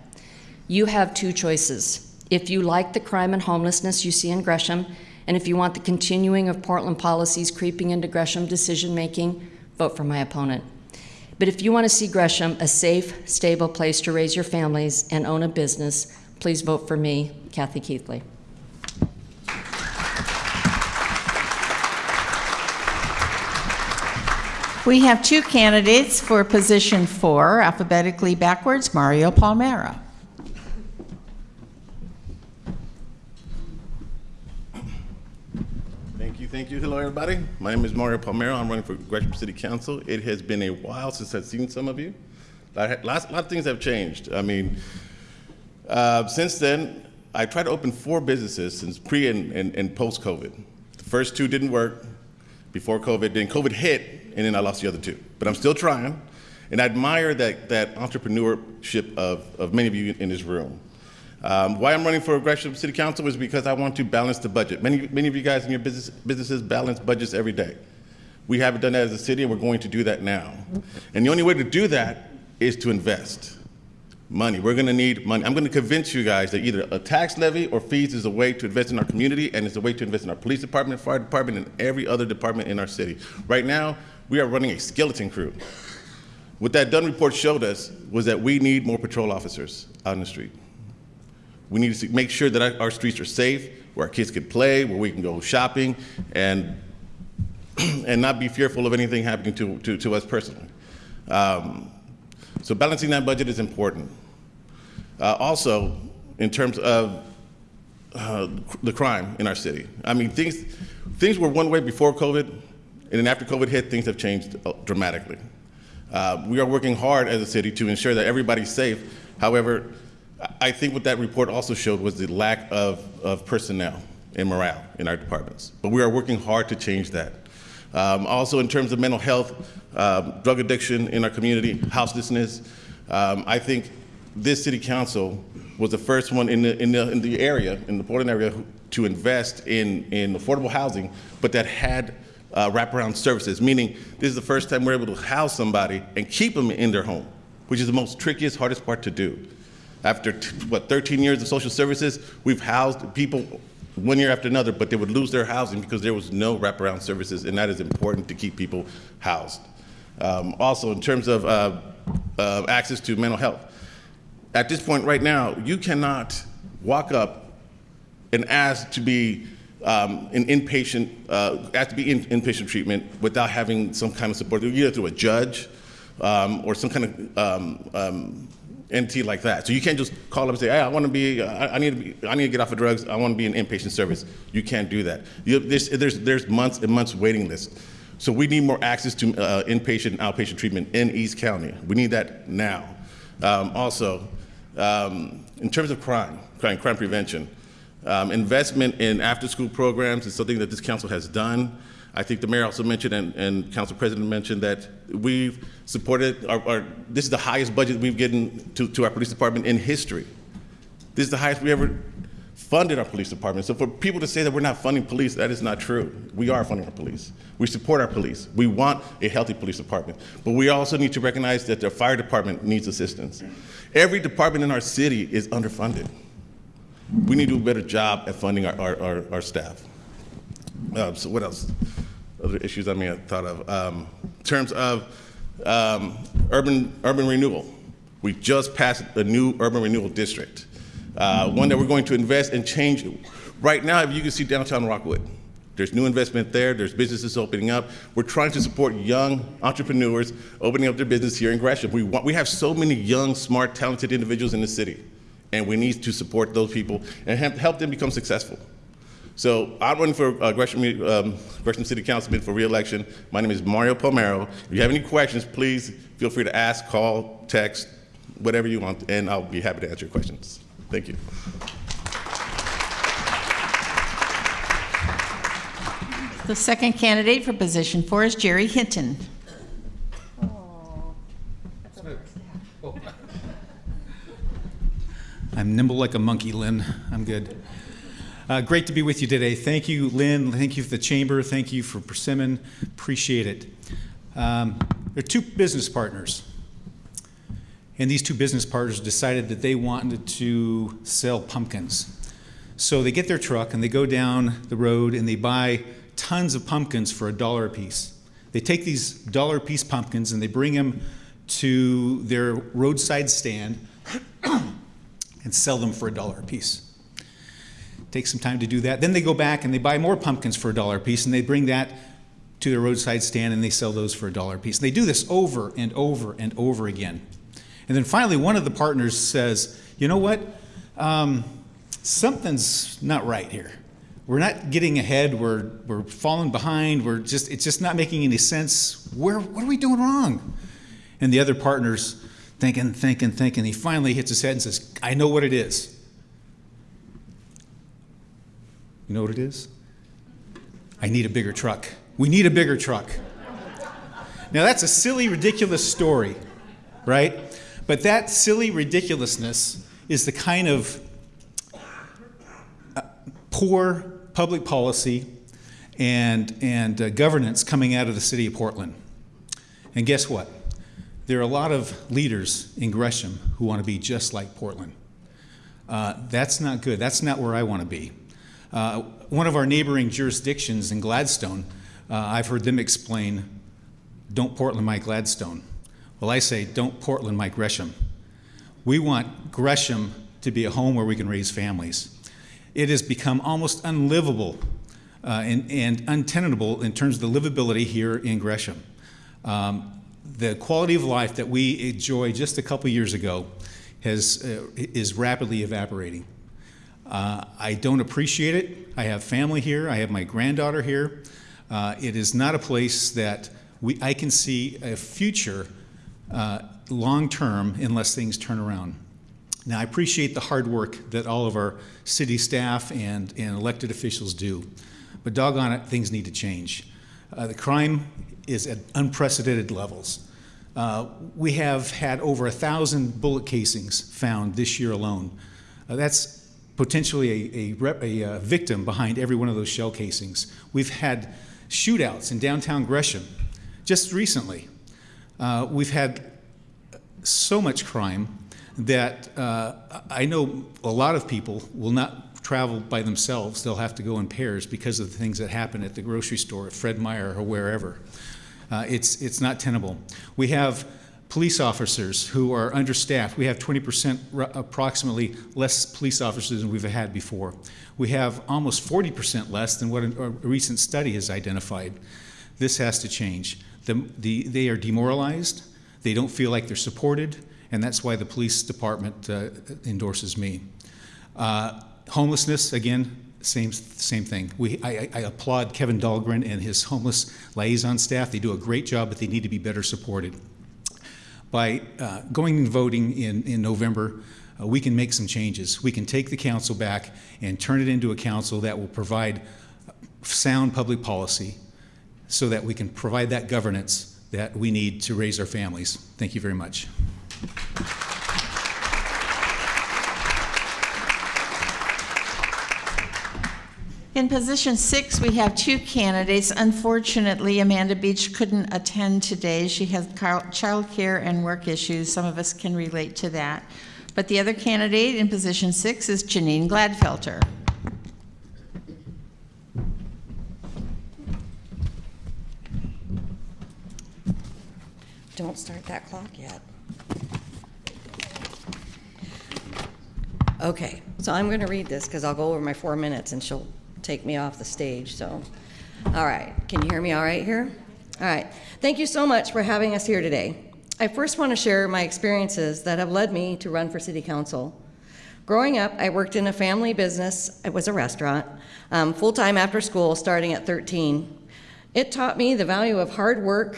You have two choices. If you like the crime and homelessness you see in Gresham, and if you want the continuing of Portland policies creeping into Gresham decision making, vote for my opponent. But if you want to see Gresham a safe, stable place to raise your families and own a business, please vote for me, Kathy Keithley. We have two candidates for position four, alphabetically backwards, Mario Palmero. Thank you. Hello, everybody. My name is Mario Palmero. I'm running for Gresham City Council. It has been a while since I've seen some of you. Lot, lot of things have changed. I mean, uh, since then, I tried to open four businesses since pre and, and, and post COVID. The first two didn't work before COVID. Then COVID hit, and then I lost the other two. But I'm still trying, and I admire that, that entrepreneurship of, of many of you in this room. Um, why I'm running for Gresham City Council is because I want to balance the budget. Many, many of you guys in your business, businesses balance budgets every day. We haven't done that as a city, and we're going to do that now. And the only way to do that is to invest money. We're going to need money. I'm going to convince you guys that either a tax levy or fees is a way to invest in our community, and it's a way to invest in our police department, fire department, and every other department in our city. Right now, we are running a skeleton crew. What that Dunn report showed us was that we need more patrol officers out in the street. We need to make sure that our streets are safe, where our kids can play, where we can go shopping, and and not be fearful of anything happening to, to, to us personally. Um, so balancing that budget is important. Uh, also, in terms of uh, the crime in our city. I mean, things, things were one way before COVID, and then after COVID hit, things have changed uh, dramatically. Uh, we are working hard as a city to ensure that everybody's safe. However, I think what that report also showed was the lack of, of personnel and morale in our departments. But we are working hard to change that. Um, also, in terms of mental health, um, drug addiction in our community, houselessness, um, I think this city council was the first one in the, in the, in the area, in the Portland area, to invest in, in affordable housing, but that had uh, wraparound services, meaning this is the first time we're able to house somebody and keep them in their home, which is the most trickiest, hardest part to do. After, what, 13 years of social services, we've housed people one year after another, but they would lose their housing because there was no wraparound services, and that is important to keep people housed. Um, also, in terms of uh, uh, access to mental health, at this point right now, you cannot walk up and ask to be um, an inpatient, uh, ask to be in inpatient treatment without having some kind of support, either through a judge um, or some kind of um, um, entity like that. So you can't just call up and say, "Hey, I want to be, I, I need to be, I need to get off of drugs. I want to be in inpatient service." You can't do that. You, there's, there's, there's months and months waiting list. So we need more access to uh, inpatient and outpatient treatment in East County. We need that now. Um, also, um, in terms of crime, crime, crime prevention, um, investment in after-school programs is something that this council has done. I think the mayor also mentioned, and, and council president mentioned, that we've supported, our, our, this is the highest budget we've given to, to our police department in history. This is the highest we ever funded our police department. So for people to say that we're not funding police, that is not true. We are funding our police. We support our police. We want a healthy police department. But we also need to recognize that the fire department needs assistance. Every department in our city is underfunded. We need to do a better job at funding our, our, our, our staff. Um, so what else? Other issues I may have thought of. Um, in terms of um, urban, urban renewal, we just passed a new urban renewal district, uh, one that we're going to invest and change. Right now, if you can see downtown Rockwood, there's new investment there. There's businesses opening up. We're trying to support young entrepreneurs opening up their business here in Gresham. We, want, we have so many young, smart, talented individuals in the city, and we need to support those people and help them become successful. So I'm running for uh, Gresham, um, Gresham City Councilman for reelection. My name is Mario Palmero. If you have any questions, please feel free to ask, call, text, whatever you want, and I'll be happy to answer your questions. Thank you. The second candidate for position four is Jerry Hinton. I'm nimble like a monkey, Lynn. I'm good. Uh, great to be with you today. Thank you, Lynn. Thank you for the chamber. Thank you for Persimmon. Appreciate it. Um, there are two business partners. And these two business partners decided that they wanted to sell pumpkins. So they get their truck and they go down the road and they buy tons of pumpkins for a dollar a piece. They take these dollar a piece pumpkins and they bring them to their roadside stand and sell them for a dollar a piece. Takes some time to do that. Then they go back and they buy more pumpkins for a dollar piece and they bring that to their roadside stand and they sell those for a dollar piece. And they do this over and over and over again. And then finally, one of the partners says, You know what? Um, something's not right here. We're not getting ahead. We're, we're falling behind. We're just, it's just not making any sense. Where, what are we doing wrong? And the other partner's thinking, thinking, thinking. He finally hits his head and says, I know what it is. You know what it is? I need a bigger truck. We need a bigger truck. Now, that's a silly, ridiculous story, right? But that silly ridiculousness is the kind of uh, poor public policy and, and uh, governance coming out of the city of Portland. And guess what? There are a lot of leaders in Gresham who want to be just like Portland. Uh, that's not good. That's not where I want to be. Uh, one of our neighboring jurisdictions in Gladstone, uh, I've heard them explain, don't Portland my Gladstone. Well, I say, don't Portland my Gresham. We want Gresham to be a home where we can raise families. It has become almost unlivable uh, and, and, untenable in terms of the livability here in Gresham. Um, the quality of life that we enjoyed just a couple years ago has, uh, is rapidly evaporating. Uh, I don't appreciate it. I have family here. I have my granddaughter here. Uh, it is not a place that we, I can see a future uh, long term unless things turn around. Now, I appreciate the hard work that all of our city staff and, and elected officials do, but doggone it, things need to change. Uh, the crime is at unprecedented levels. Uh, we have had over a thousand bullet casings found this year alone. Uh, that's potentially a, a, a uh, victim behind every one of those shell casings. We've had shootouts in downtown Gresham just recently. Uh, we've had so much crime that uh, I know a lot of people will not travel by themselves. They'll have to go in pairs because of the things that happen at the grocery store, at Fred Meyer, or wherever. Uh, it's, it's not tenable. We have police officers who are understaffed. We have 20% approximately less police officers than we've had before. We have almost 40% less than what a, recent study has identified. This has to change. The, the, they are demoralized. They don't feel like they're supported and that's why the police department uh, endorses me. Uh, homelessness, again, same same thing. We, I, I, applaud Kevin Dahlgren and his homeless liaison staff. They do a great job, but they need to be better supported. By uh, going and voting in, in November, uh, we can make some changes. We can take the council back and turn it into a council that will provide sound public policy so that we can provide that governance that we need to raise our families. Thank you very much. In position six, we have two candidates. Unfortunately, Amanda Beach couldn't attend today. She has child care and work issues. Some of us can relate to that. But the other candidate in position six is Janine Gladfelter. Don't start that clock yet. Okay, so I'm going to read this because I'll go over my four minutes and she'll take me off the stage. So, all right, can you hear me all right here? All right, thank you so much for having us here today. I first want to share my experiences that have led me to run for City Council. Growing up, I worked in a family business. It was a restaurant, um, full time after school, starting at 13. It taught me the value of hard work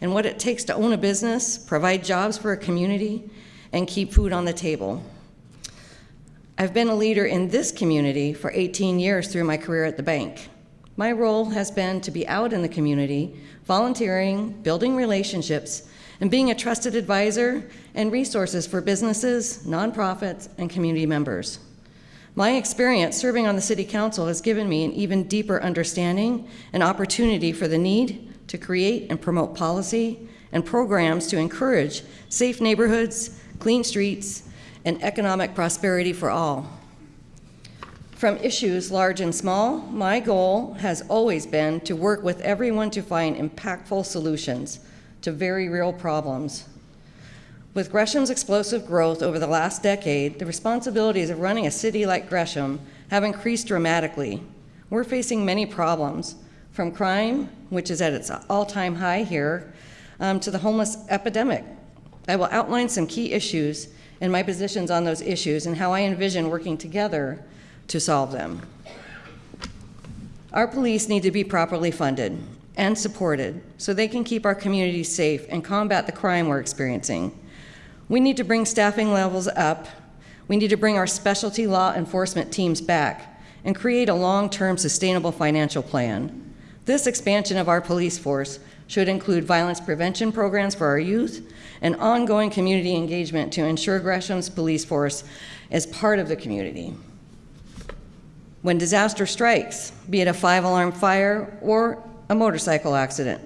and what it takes to own a business, provide jobs for a community, and keep food on the table. I've been a leader in this community for 18 years through my career at the bank. My role has been to be out in the community, volunteering, building relationships, and being a trusted advisor and resources for businesses, nonprofits, and community members. My experience serving on the City Council has given me an even deeper understanding and opportunity for the need to create and promote policy and programs to encourage safe neighborhoods, clean streets, and economic prosperity for all. From issues large and small, my goal has always been to work with everyone to find impactful solutions to very real problems. With Gresham's explosive growth over the last decade, the responsibilities of running a city like Gresham have increased dramatically. We're facing many problems, from crime, which is at its all time high here, um, to the homeless epidemic. I will outline some key issues and my positions on those issues and how I envision working together to solve them. Our police need to be properly funded and supported so they can keep our communities safe and combat the crime we're experiencing. We need to bring staffing levels up. We need to bring our specialty law enforcement teams back and create a long term sustainable financial plan. This expansion of our police force should include violence prevention programs for our youth and ongoing community engagement to ensure Gresham's police force is part of the community. When disaster strikes, be it a five alarm fire or a motorcycle accident,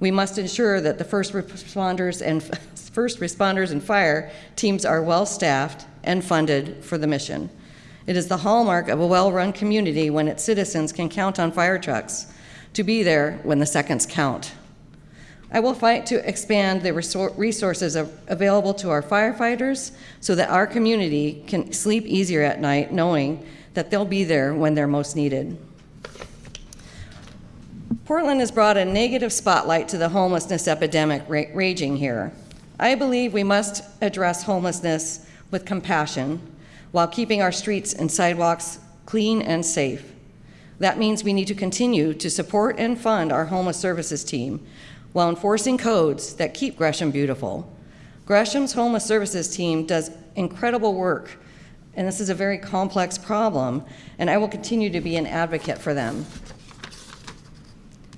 we must ensure that the first responders and first responders and fire teams are well staffed and funded for the mission. It is the hallmark of a well run community when its citizens can count on fire trucks to be there when the seconds count. I will fight to expand the resources available to our firefighters so that our community can sleep easier at night knowing that they'll be there when they're most needed. Portland has brought a negative spotlight to the homelessness epidemic ra raging here. I believe we must address homelessness with compassion while keeping our streets and sidewalks clean and safe. That means we need to continue to support and fund our homeless services team while enforcing codes that keep Gresham beautiful. Gresham's Homeless Services team does incredible work, and this is a very complex problem, and I will continue to be an advocate for them.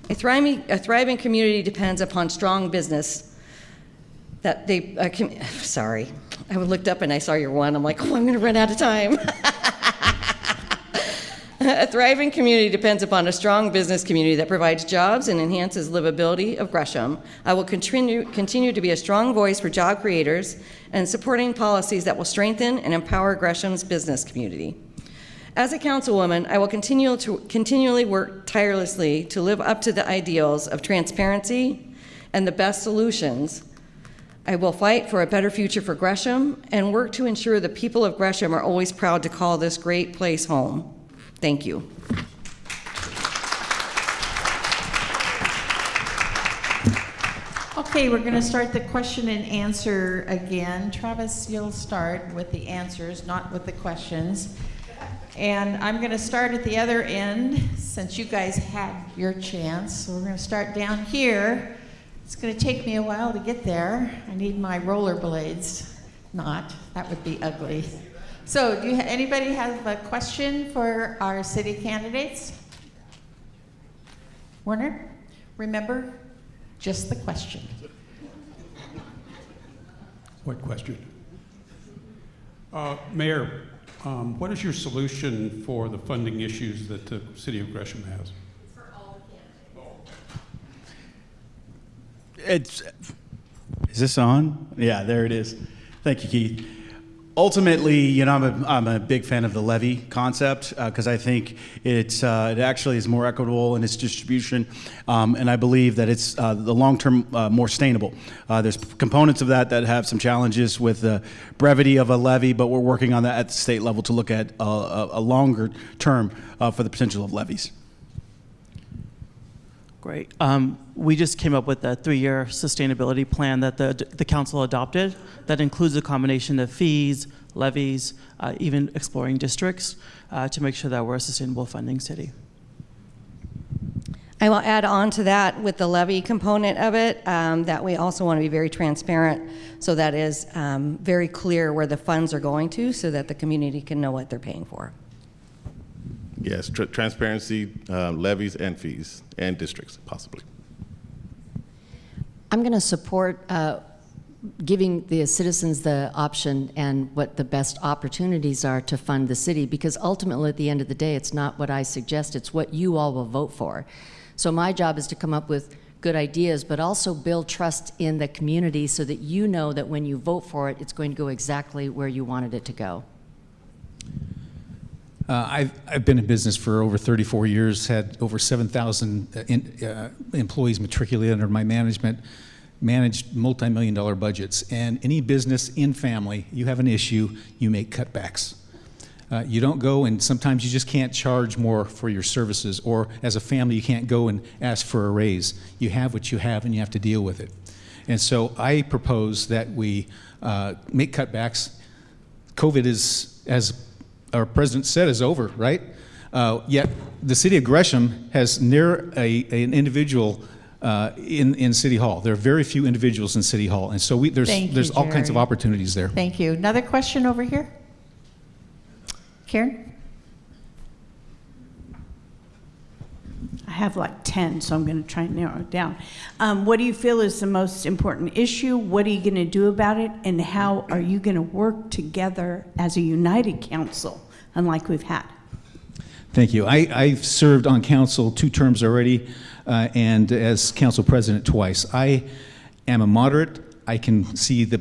I thriving, a thriving community depends upon strong business that they, uh, sorry, I looked up and I saw your one. I'm like, oh, I'm going to run out of time. a thriving community depends upon a strong business community that provides jobs and enhances livability of Gresham. I will continue, continue to be a strong voice for job creators and supporting policies that will strengthen and empower Gresham's business community. As a councilwoman, I will continue to continually work tirelessly to live up to the ideals of transparency and the best solutions. I will fight for a better future for Gresham and work to ensure the people of Gresham are always proud to call this great place home. Thank you. Okay, we're going to start the question and answer again. Travis, you'll start with the answers, not with the questions. And I'm going to start at the other end since you guys had your chance. So we're going to start down here. It's going to take me a while to get there. I need my rollerblades. Not, that would be ugly. So, do you, anybody have a question for our city candidates? Werner, remember, just the question. What question? Uh, Mayor, um, what is your solution for the funding issues that the city of Gresham has? For all the. It's, is this on? Yeah, there it is. Thank you, Keith. Ultimately, you know, I'm a, I'm a big fan of the levy concept because uh, I think it's, uh, it actually is more equitable in its distribution, um, and I believe that it's uh, the long term uh, more sustainable. Uh, there's components of that that have some challenges with the brevity of a levy, but we're working on that at the state level to look at a, a, a longer term uh, for the potential of levies. Great. Um, we just came up with a three-year sustainability plan that the, the council adopted that includes a combination of fees, levies, uh, even exploring districts uh, to make sure that we're a sustainable funding city. I will add on to that with the levy component of it um, that we also want to be very transparent so that is um, very clear where the funds are going to so that the community can know what they're paying for. Yes, tr transparency, uh, levies and fees, and districts, possibly. I'm going to support uh, giving the citizens the option and what the best opportunities are to fund the city because ultimately at the end of the day it's not what I suggest it's what you all will vote for so my job is to come up with good ideas but also build trust in the community so that you know that when you vote for it it's going to go exactly where you wanted it to go uh, I've, I've been in business for over 34 years, had over 7,000 uh, uh, employees matriculated under my management, managed multi-million dollar budgets. And any business in family, you have an issue, you make cutbacks. Uh, you don't go and sometimes you just can't charge more for your services or as a family you can't go and ask for a raise. You have what you have and you have to deal with it. And so I propose that we uh, make cutbacks. COVID is, as our president said is over, right? Uh, yet the city of Gresham has near a, an individual uh, in, in City Hall. There are very few individuals in City Hall, and so we, there's, Thank there's you, all kinds of opportunities there. Thank you. Another question over here? Karen? I have like 10, so I'm going to try and narrow it down. Um, what do you feel is the most important issue? What are you going to do about it? And how are you going to work together as a united council, unlike we've had? Thank you. I, I've served on council two terms already, uh, and as council president twice. I am a moderate. I can see the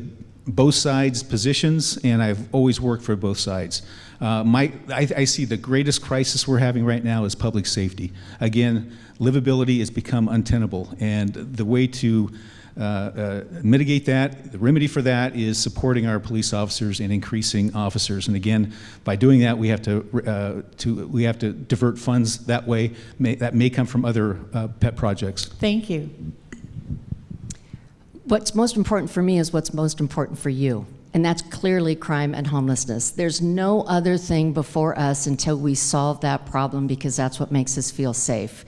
both sides' positions, and I've always worked for both sides. Uh, my, I, I see the greatest crisis we're having right now is public safety. Again, livability has become untenable, and the way to mitigate that, the remedy for that is supporting our police officers and increasing officers. And again, by doing that, we have to, uh, to we have to divert funds that way. May, that may come from other uh, pet projects. Thank you. What's most important for me is what's most important for you. And that's clearly crime and homelessness. There's no other thing before us until we solve that problem because that's what makes us feel safe.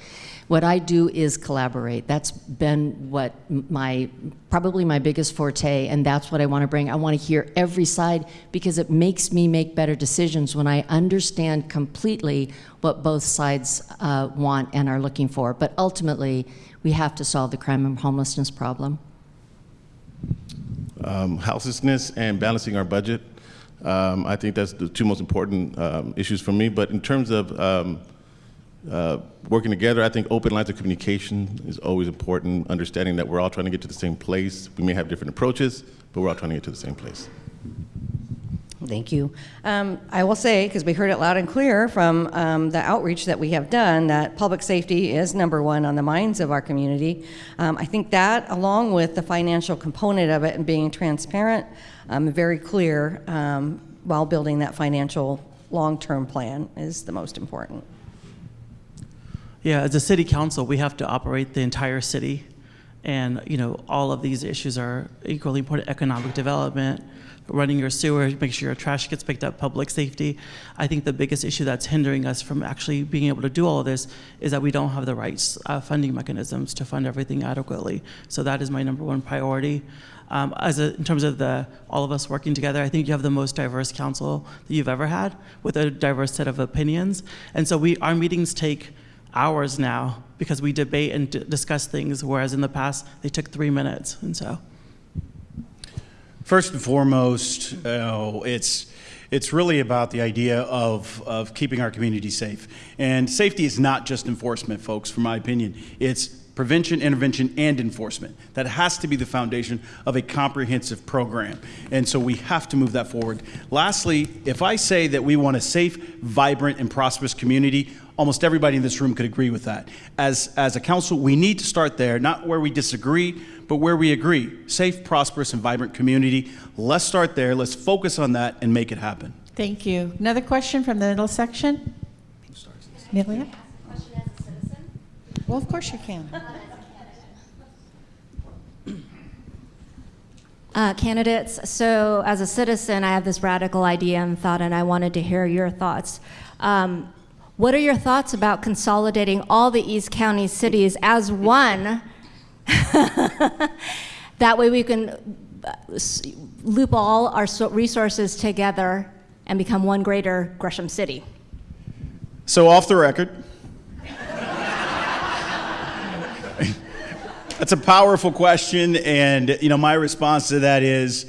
What I do is collaborate. That's been what my, probably my biggest forte, and that's what I want to bring. I want to hear every side because it makes me make better decisions when I understand completely what both sides uh, want and are looking for. But ultimately, we have to solve the crime and homelessness problem. um, houselessness and balancing our budget. Um, I think that's the two most important um, issues for me. But in terms of um, uh, working together, I think open lines of communication is always important. Understanding that we're all trying to get to the same place. We may have different approaches, but we're all trying to get to the same place. Thank you. Um, I will say, because we heard it loud and clear from um, the outreach that we have done, that public safety is number one on the minds of our community. Um, I think that, along with the financial component of it and being transparent, um, very clear um, while building that financial long-term plan is the most important. Yeah, as a city council, we have to operate the entire city. And, you know, all of these issues are equally important, economic development, running your sewer, make sure your trash gets picked up, public safety. I think the biggest issue that's hindering us from actually being able to do all of this is that we don't have the right uh, funding mechanisms to fund everything adequately. So that is my number one priority. Um, as a, in terms of the all of us working together, I think you have the most diverse council that you've ever had with a diverse set of opinions. And so we our meetings take hours now because we debate and discuss things, whereas in the past they took three minutes. And so. First and foremost, uh, it's it's really about the idea of, of keeping our community safe. And safety is not just enforcement, folks, from my opinion. It's prevention, intervention, and enforcement. That has to be the foundation of a comprehensive program. And so we have to move that forward. Lastly, if I say that we want a safe, vibrant, and prosperous community, almost everybody in this room could agree with that. As, as a council, we need to start there, not where we disagree, but where we agree. Safe, prosperous, and vibrant community. Let's start there. Let's focus on that and make it happen. Thank you. Another question from the middle section? Amelia? Well, of course you can. Uh, candidates, so as a citizen, I have this radical idea and thought, and I wanted to hear your thoughts. Um, what are your thoughts about consolidating all the East County cities as one? that way we can uh, loop all our resources together and become one greater Gresham City. So, off the record, that's a powerful question, and you know my response to that is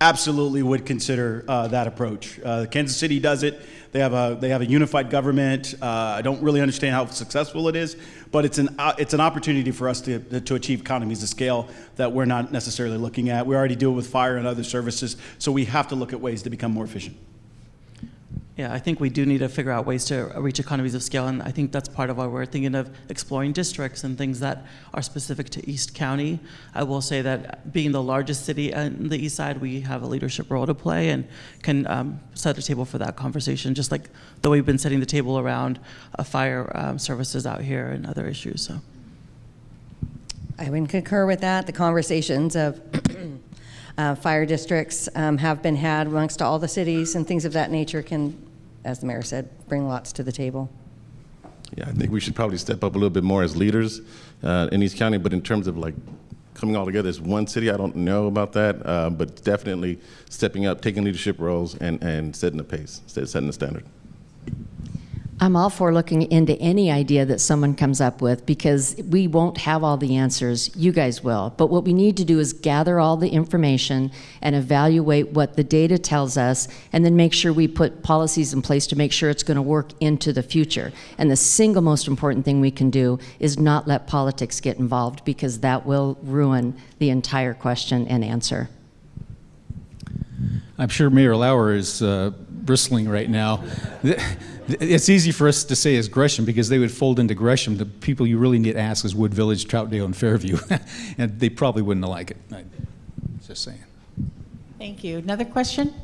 absolutely would consider uh, that approach. Uh, Kansas City does it. They have a they have a unified government. Uh, I don't really understand how successful it is, but it's an uh, it's an opportunity for us to to achieve economies of scale that we're not necessarily looking at. We already do it with fire and other services, so we have to look at ways to become more efficient. Yeah, I think we do need to figure out ways to reach economies of scale, and I think that's part of why we're thinking of exploring districts and things that are specific to East County. I will say that being the largest city on the east side, we have a leadership role to play and can um, set the table for that conversation, just like the way we've been setting the table around uh, fire um, services out here and other issues. So. I would concur with that. The conversations of uh, fire districts um, have been had amongst all the cities and things of that nature can, as the mayor said, bring lots to the table. Yeah, I think we should probably step up a little bit more as leaders uh, in East County. But in terms of like coming all together as one city, I don't know about that. Uh, but definitely stepping up, taking leadership roles, and, and setting the pace, set- setting the standard. I'm all for looking into any idea that someone comes up with because we won't have all the answers. You guys will. But what we need to do is gather all the information and evaluate what the data tells us and then make sure we put policies in place to make sure it's going to work into the future. And the single most important thing we can do is not let politics get involved because that will ruin the entire question and answer. I'm sure Mayor Lauer is uh, bristling right now. It's easy for us to say as Gresham because they would fold into Gresham. The people you really need to ask is Wood Village, Troutdale, and Fairview, and they probably wouldn't like it. I- Just saying. Thank you. Another question?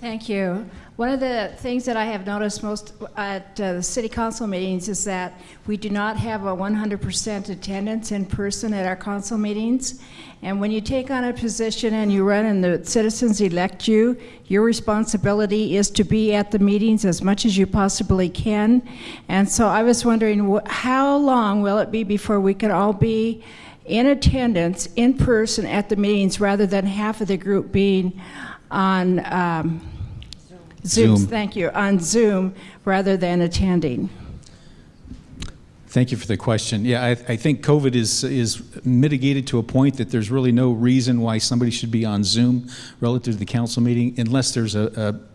Thank you. One of the things that I have noticed most at uh, the city council meetings is that we do not have a 100% attendance in person at our council meetings. And when you take on a position and you run and the citizens elect you, your responsibility is to be at the meetings as much as you possibly can. And so I was wondering, how long will it be before we can all be in attendance, in person at the meetings, rather than half of the group being on um, Zoom, Zoom. thank you, on Zoom, rather than attending? Thank you for the question. Yeah, I, I think COVID is, is mitigated to a point that there's really no reason why somebody should be on Zoom relative to the council meeting unless there's a,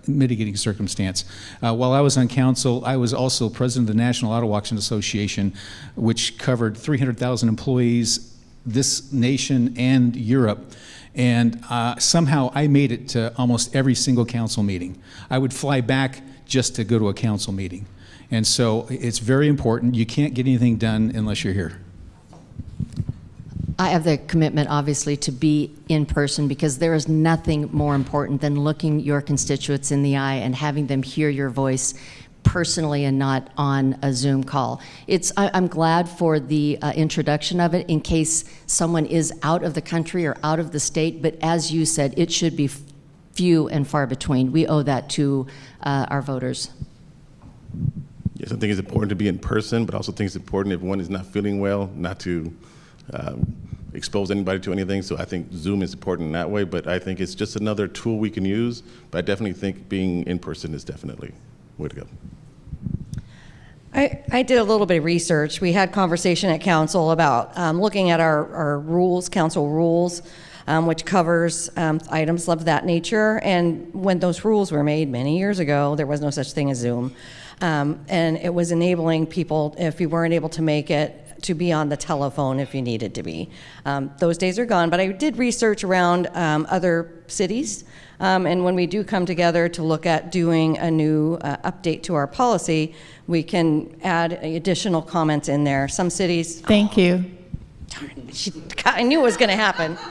a mitigating circumstance. Uh, while I was on council, I was also president of the National Auto Auction Association, which covered 300,000 employees, this nation and Europe. And uh, somehow I made it to almost every single council meeting. I would fly back just to go to a council meeting. And so it's very important. You can't get anything done unless you're here. I have the commitment, obviously, to be in person because there is nothing more important than looking your constituents in the eye and having them hear your voice personally and not on a Zoom call. It's, I, I'm glad for the uh, introduction of it in case someone is out of the country or out of the state, but as you said, it should be few and far between. We owe that to uh, our voters. Yes, I think it's important to be in person, but also think it's important if one is not feeling well, not to um, expose anybody to anything. So I think Zoom is important in that way, but I think it's just another tool we can use. But I definitely think being in person is definitely way to go. I, I did a little bit of research. We had conversation at council about um, looking at our, our rules, council rules, um, which covers um, items of that nature. And when those rules were made many years ago, there was no such thing as Zoom. Um, and it was enabling people, if you weren't able to make it, to be on the telephone if you needed to be. Um, those days are gone, but I did research around um, other cities. Um, and when we do come together to look at doing a new uh, update to our policy, we can add additional comments in there. Some cities. Thank you. Darn, She, I knew it was going to happen.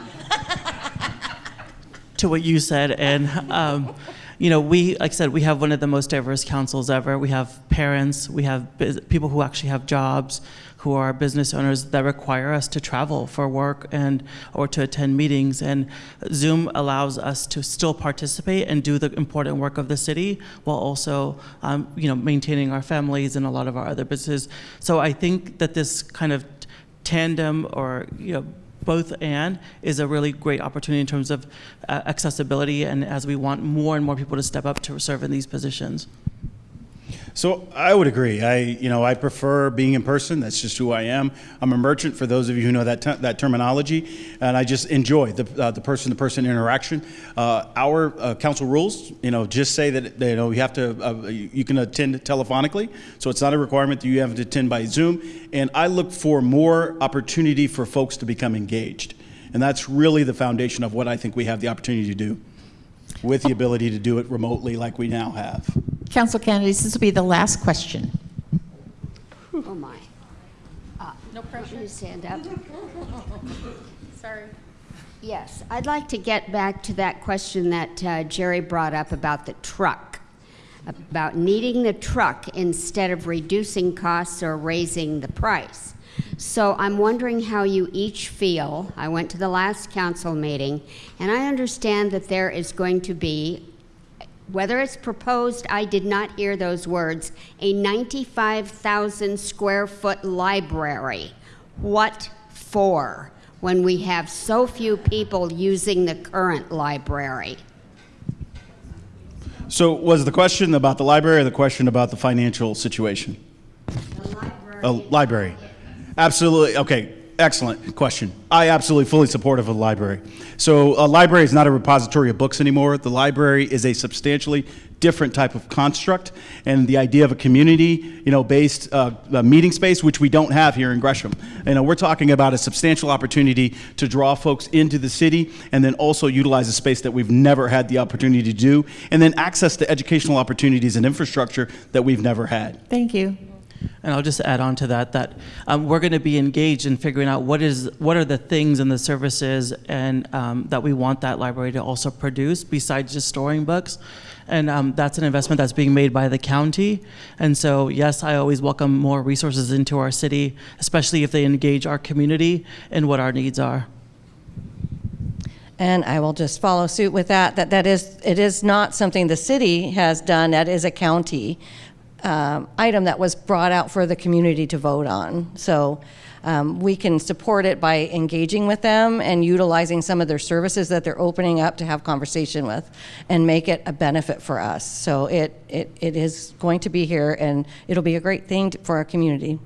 to what you said. And, um, you know, we, like I said, we have one of the most diverse councils ever. We have parents, we have people who actually have jobs, who are business owners that require us to travel for work and or to attend meetings. And Zoom allows us to still participate and do the important work of the city while also, um, you know, maintaining our families and a lot of our other businesses. So I think that this kind of tandem or you know both and is a really great opportunity in terms of uh, accessibility and as we want more and more people to step up to serve in these positions. So I would agree. I, you know, I prefer being in person. That's just who I am. I'm a merchant. For those of you who know that that terminology, and I just enjoy the uh, the person-to-person interaction. Uh, our uh, council rules, you know, just say that you know you have to uh, you can attend telephonically, so it's not a requirement that you have to attend by Zoom. And I look for more opportunity for folks to become engaged, and that's really the foundation of what I think we have the opportunity to do, with the ability to do it remotely like we now have. Council candidates, this will be the last question. Oh, my. No pressure. You stand up. Sorry. Yes, I'd like to get back to that question that uh, Jerry brought up about the truck, about needing the truck instead of reducing costs or raising the price. So I'm wondering how you each feel. I went to the last council meeting, and I understand that there is going to be whether it's proposed, I did not hear those words, a 95,000 square foot library. What for when we have so few people using the current library? So was the question about the library or the question about the financial situation? A library. Oh, Absolutely. Okay. Excellent question. I absolutely fully supportive of the library. So a library is not a repository of books anymore. The library is a substantially different type of construct, and the idea of a community, you know, based uh, meeting space, which we don't have here in Gresham. You know, we're talking about a substantial opportunity to draw folks into the city, and then also utilize a space that we've never had the opportunity to do, and then access to educational opportunities and infrastructure that we've never had. Thank you. And I'll just add on to that that um, we're going to be engaged in figuring out what is what are the things and the services and um, that we want that library to also produce besides just storing books. And um, that's an investment that's being made by the county. And so, yes, I always welcome more resources into our city, especially if they engage our community and what our needs are. And I will just follow suit with that, that that is, it is not something the city has done, that is a county um, item that was brought out for the community to vote on. So um, we can support it by engaging with them and utilizing some of their services that they're opening up to have conversation with and make it a benefit for us. So it, it, it is going to be here and it'll be a great thing to- for our community.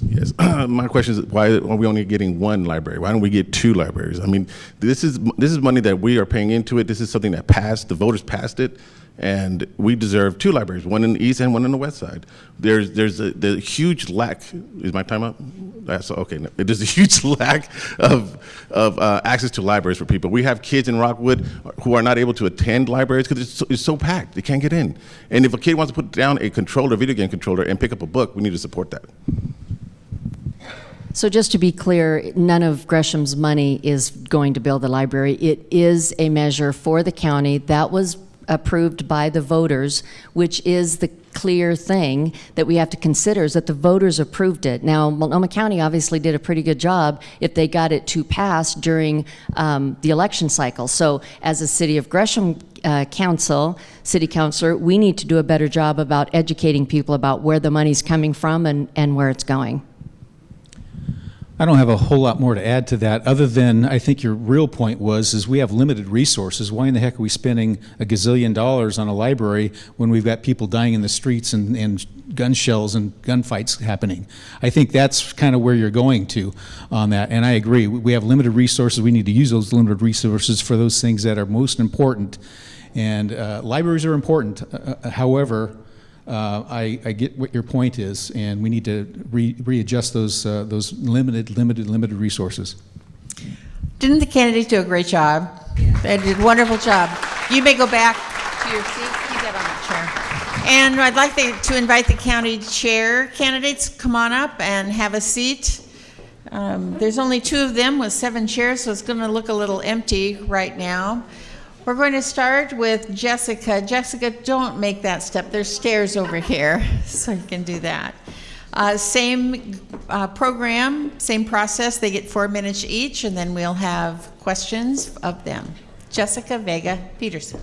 Yes, my question is why are we only getting one library? Why don't we get two libraries? I mean, this is this is money that we are paying into it. This is something that passed. The voters passed it, and we deserve two libraries, one in the east and one in the west side. There's there's a the huge lack. Is my time up? That's okay. no. There's a huge lack of of uh, access to libraries for people. We have kids in Rockwood who are not able to attend libraries because it's, so, it's so packed. They can't get in. And if a kid wants to put down a controller, video game controller, and pick up a book, we need to support that. So just to be clear, none of Gresham's money is going to build the library. It is a measure for the county that was approved by the voters, which is the clear thing that we have to consider is that the voters approved it. Now, Multnomah County obviously did a pretty good job if they got it to pass during um, the election cycle. So as a City of Gresham uh, council, city councilor, we need to do a better job about educating people about where the money's coming from and, and where it's going. I don't have a whole lot more to add to that, other than I think your real point was, is we have limited resources. Why in the heck are we spending a gazillion dollars on a library when we've got people dying in the streets and, and gun shells and gunfights happening? I think that's kind of where you're going to on that, and I agree. We have limited resources. We need to use those limited resources for those things that are most important. And uh, libraries are important. Uh, uh, however, uh, I, I get what your point is, and we need to re- readjust those uh, those limited, limited, limited resources. Didn't the candidates do a great job? They did a wonderful job. You may go back to your seat. Keep on the chair. And I'd like to invite the county chair candidates, come on up and have a seat. Um, There's only two of them with seven chairs, so it's going to look a little empty right now. We're going to start with Jessica. Jessica, don't make that step. There's stairs over here, so you can do that. Uh, Same uh, program, same process. They get four minutes each, and then we'll have questions of them. Jessica Vega Pederson.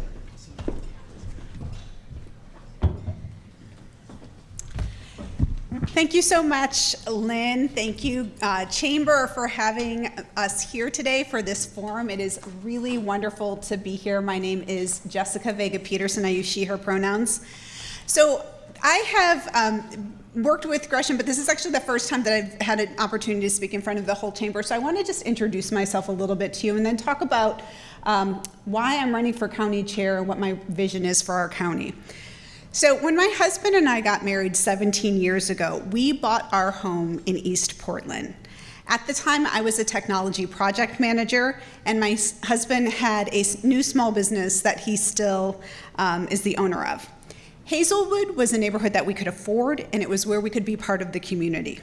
Thank you so much, Lynn. Thank you, uh, Chamber, for having us here today for this forum. It is really wonderful to be here. My name is Jessica Vega Pederson. I use she, her pronouns. So I have um, worked with Gresham, but this is actually the first time that I've had an opportunity to speak in front of the whole chamber. So I want to just introduce myself a little bit to you and then talk about um, why I'm running for county chair and what my vision is for our county. So, when my husband and I got married 17 years ago, we bought our home in East Portland. At the time, I was a technology project manager, and my husband had a new small business that he still um, is the owner of. Hazelwood was a neighborhood that we could afford, and it was where we could be part of the community.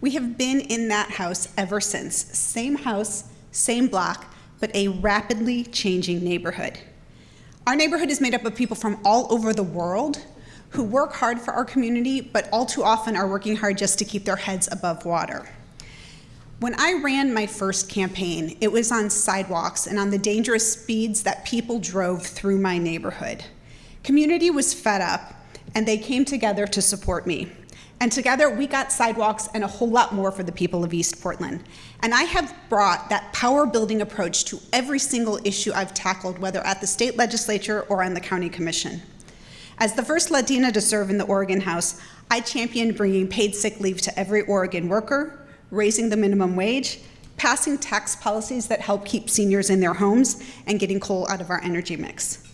We have been in that house ever since. Same house, same block, but a rapidly changing neighborhood. Our neighborhood is made up of people from all over the world who work hard for our community, but all too often are working hard just to keep their heads above water. When I ran my first campaign, it was on sidewalks and on the dangerous speeds that people drove through my neighborhood. Community was fed up, and they came together to support me. And together, we got sidewalks and a whole lot more for the people of East Portland. And I have brought that power building approach to every single issue I've tackled, whether at the state legislature or on the county commission. As the first Latina to serve in the Oregon House, I championed bringing paid sick leave to every Oregon worker, raising the minimum wage, passing tax policies that help keep seniors in their homes, and getting coal out of our energy mix.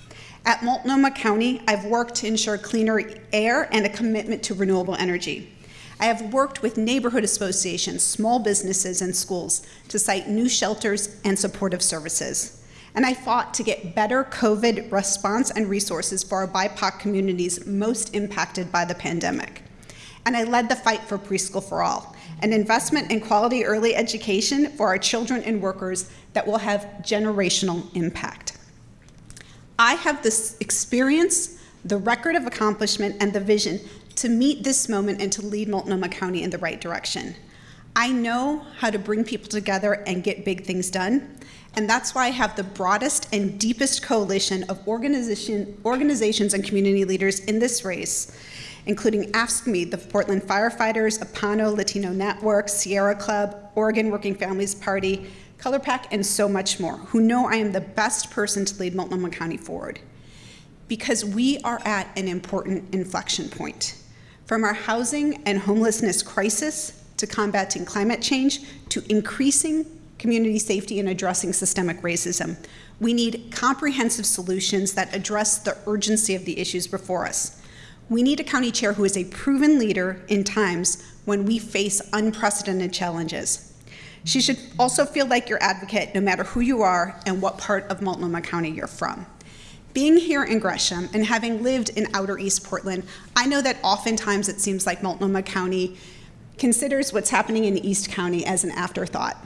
At Multnomah County, I've worked to ensure cleaner air and a commitment to renewable energy. I have worked with neighborhood associations, small businesses, and schools to site new shelters and supportive services. And I fought to get better COVID response and resources for our BIPOC communities most impacted by the pandemic. And I led the fight for Preschool for All, an investment in quality early education for our children and workers that will have generational impact. I have the experience, the record of accomplishment, and the vision to meet this moment and to lead Multnomah County in the right direction. I know how to bring people together and get big things done, and that's why I have the broadest and deepest coalition of organization, organizations and community leaders in this race, including AFSCME, the Portland Firefighters, Apano Latino Network, Sierra Club, Oregon Working Families Party, ColorPAC, and so much more, who know I am the best person to lead Multnomah County forward. Because we are at an important inflection point. From our housing and homelessness crisis to combating climate change to increasing community safety and addressing systemic racism, we need comprehensive solutions that address the urgency of the issues before us. We need a county chair who is a proven leader in times when we face unprecedented challenges. She should also feel like your advocate no matter who you are and what part of Multnomah County you're from. Being here in Gresham and having lived in outer East Portland, I know that oftentimes it seems like Multnomah County considers what's happening in East County as an afterthought.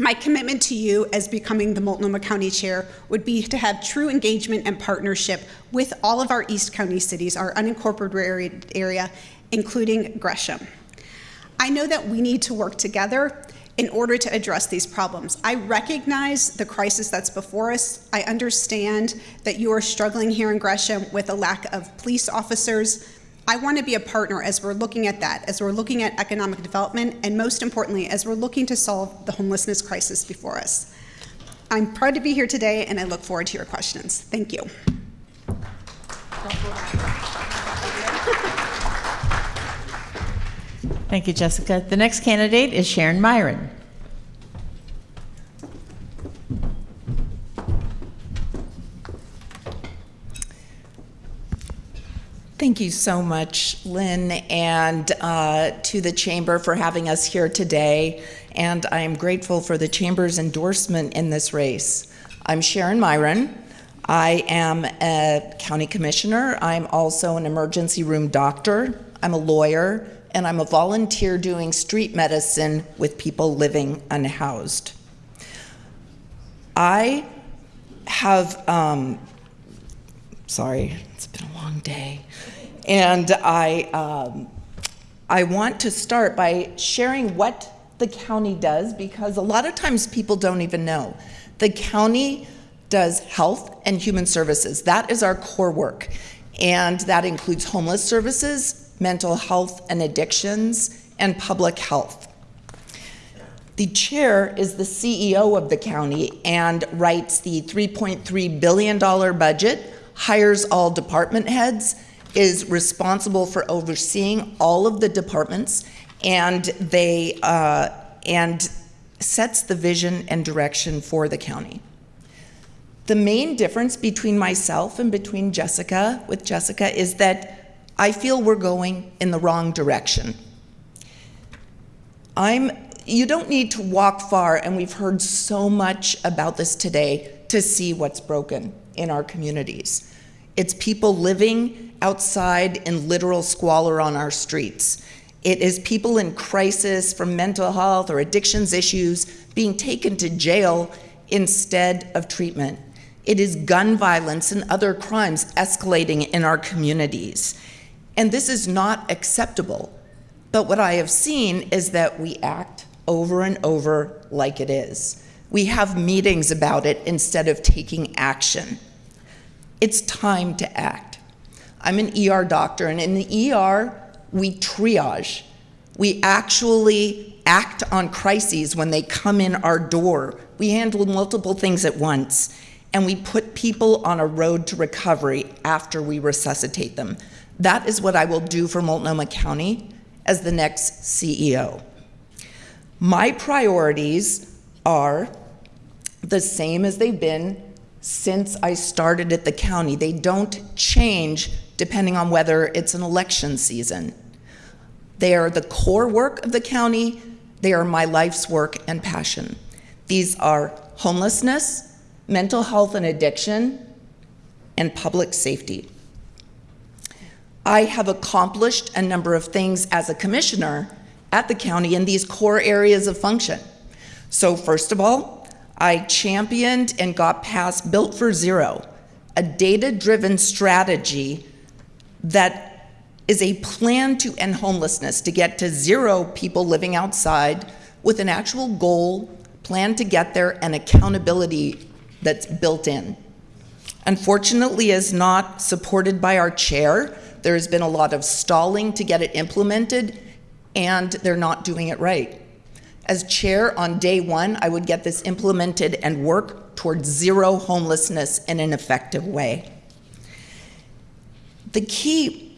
My commitment to you as becoming the Multnomah County Chair would be to have true engagement and partnership with all of our East County cities, our unincorporated area, including Gresham. I know that we need to work together in order to address these problems. I recognize the crisis that's before us. I understand that you are struggling here in Gresham with a lack of police officers. I want to be a partner as we're looking at that, as we're looking at economic development, and most importantly, as we're looking to solve the homelessness crisis before us. I'm proud to be here today, and I look forward to your questions. Thank you. Thank you, Jessica. The next candidate is Sharon Meieran. Thank you so much, Lynn, and uh, to the Chamber for having us here today. And I am grateful for the Chamber's endorsement in this race. I'm Sharon Meieran. I am a county commissioner. I'm also an emergency room doctor. I'm a lawyer and I'm a volunteer doing street medicine with people living unhoused. I have, um, sorry, it's been a long day, and I, um, I want to start by sharing what the county does because a lot of times people don't even know. The county does health and human services. That is our core work. And that includes homeless services, mental health and addictions, and public health. The chair is the CEO of the county and writes the $3.3 billion budget, hires all department heads, is responsible for overseeing all of the departments, and they uh, and sets the vision and direction for the county. The main difference between myself and between Jessica, with Jessica, is that I feel we're going in the wrong direction. I'm, you don't need to walk far, and we've heard so much about this today to see what's broken in our communities. It's people living outside in literal squalor on our streets. It is people in crisis from mental health or addictions issues being taken to jail instead of treatment. It is gun violence and other crimes escalating in our communities. And this is not acceptable. But what I have seen is that we act over and over like it is. We have meetings about it instead of taking action. It's time to act. I'm an ER doctor, and in the ER, we triage. We actually act on crises when they come in our door. We handle multiple things at once, and we put people on a road to recovery after we resuscitate them. That is what I will do for Multnomah County as the next CEO. My priorities are the same as they've been since I started at the county. They don't change depending on whether it's an election season. They are the core work of the county. They are my life's work and passion. These are homelessness, mental health and addiction, and public safety. I have accomplished a number of things as a commissioner at the county in these core areas of function. So first of all, I championed and got passed Built for Zero, a data driven strategy that is a plan to end homelessness, to get to zero people living outside with an actual goal, plan to get there, and accountability that's built in. Unfortunately, is not supported by our chair. There has been a lot of stalling to get it implemented, and they're not doing it right. As chair on day one, I would get this implemented and work towards zero homelessness in an effective way. The key,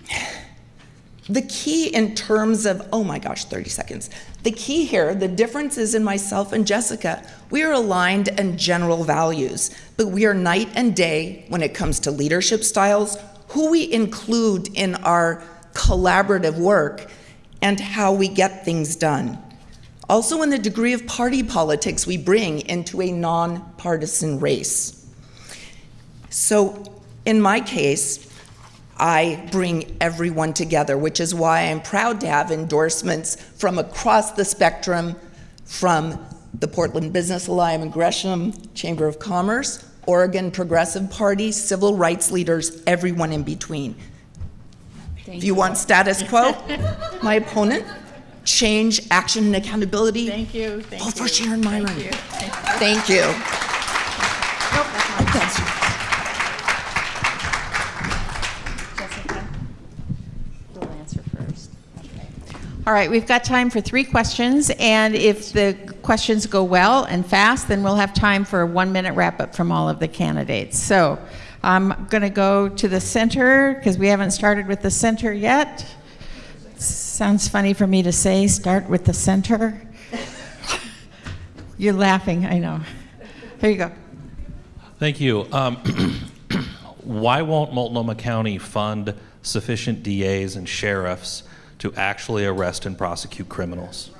the key in terms of, oh my gosh, 30 seconds. The key here, the difference is in myself and Jessica. We are aligned in general values, but we are night and day when it comes to leadership styles, who we include in our collaborative work, and how we get things done. Also, in the degree of party politics we bring into a nonpartisan race. So, in my case, I bring everyone together, which is why I'm proud to have endorsements from across the spectrum from the Portland Business Alliance, and Gresham Chamber of Commerce, Oregon Progressive Party, civil rights leaders, everyone in between. Thank if you, want status quo, my opponent, change, action, and accountability. Thank you. Thank Vote you. for Sharon Meieran. Thank you. Thank you. Jessica, All right, we've got time for three questions, and if the questions go well and fast, then we'll have time for a one-minute wrap-up from all of the candidates. So I'm going to go to the center, because we haven't started with the center yet. Sounds funny for me to say, start with the center. You're laughing, I know. Here you go. Thank you. Um, why won't Multnomah County fund sufficient DAs and sheriffs to actually arrest and prosecute criminals?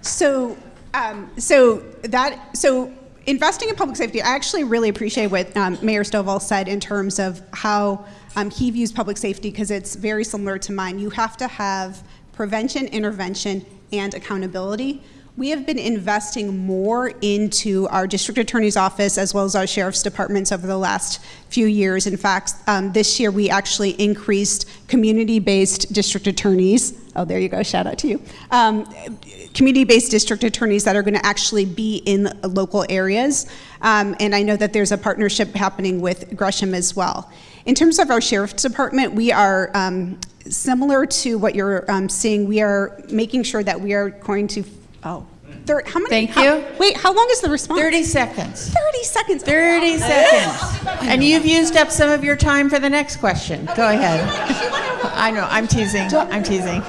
So, um, so that so investing in public safety. I actually really appreciate what um, Mayor Stovall said in terms of how um, he views public safety because it's very similar to mine. You have to have prevention, intervention, and accountability. We have been investing more into our district attorney's office as well as our sheriff's departments over the last few years. In fact, um, this year we actually increased community-based district attorneys. Oh, there you go. Shout out to you. Um, community-based district attorneys that are going to actually be in local areas. Um, and I know that there's a partnership happening with Gresham as well. In terms of our sheriff's department, we are um, similar to what you're um, seeing. We are making sure that we are going to Oh, third, how many? Thank how- you. Wait, how long is the response? 30 seconds. 30 seconds. 30 seconds. And you've used up some of your time for the next question. Go ahead. I know, I'm teasing. I'm teasing.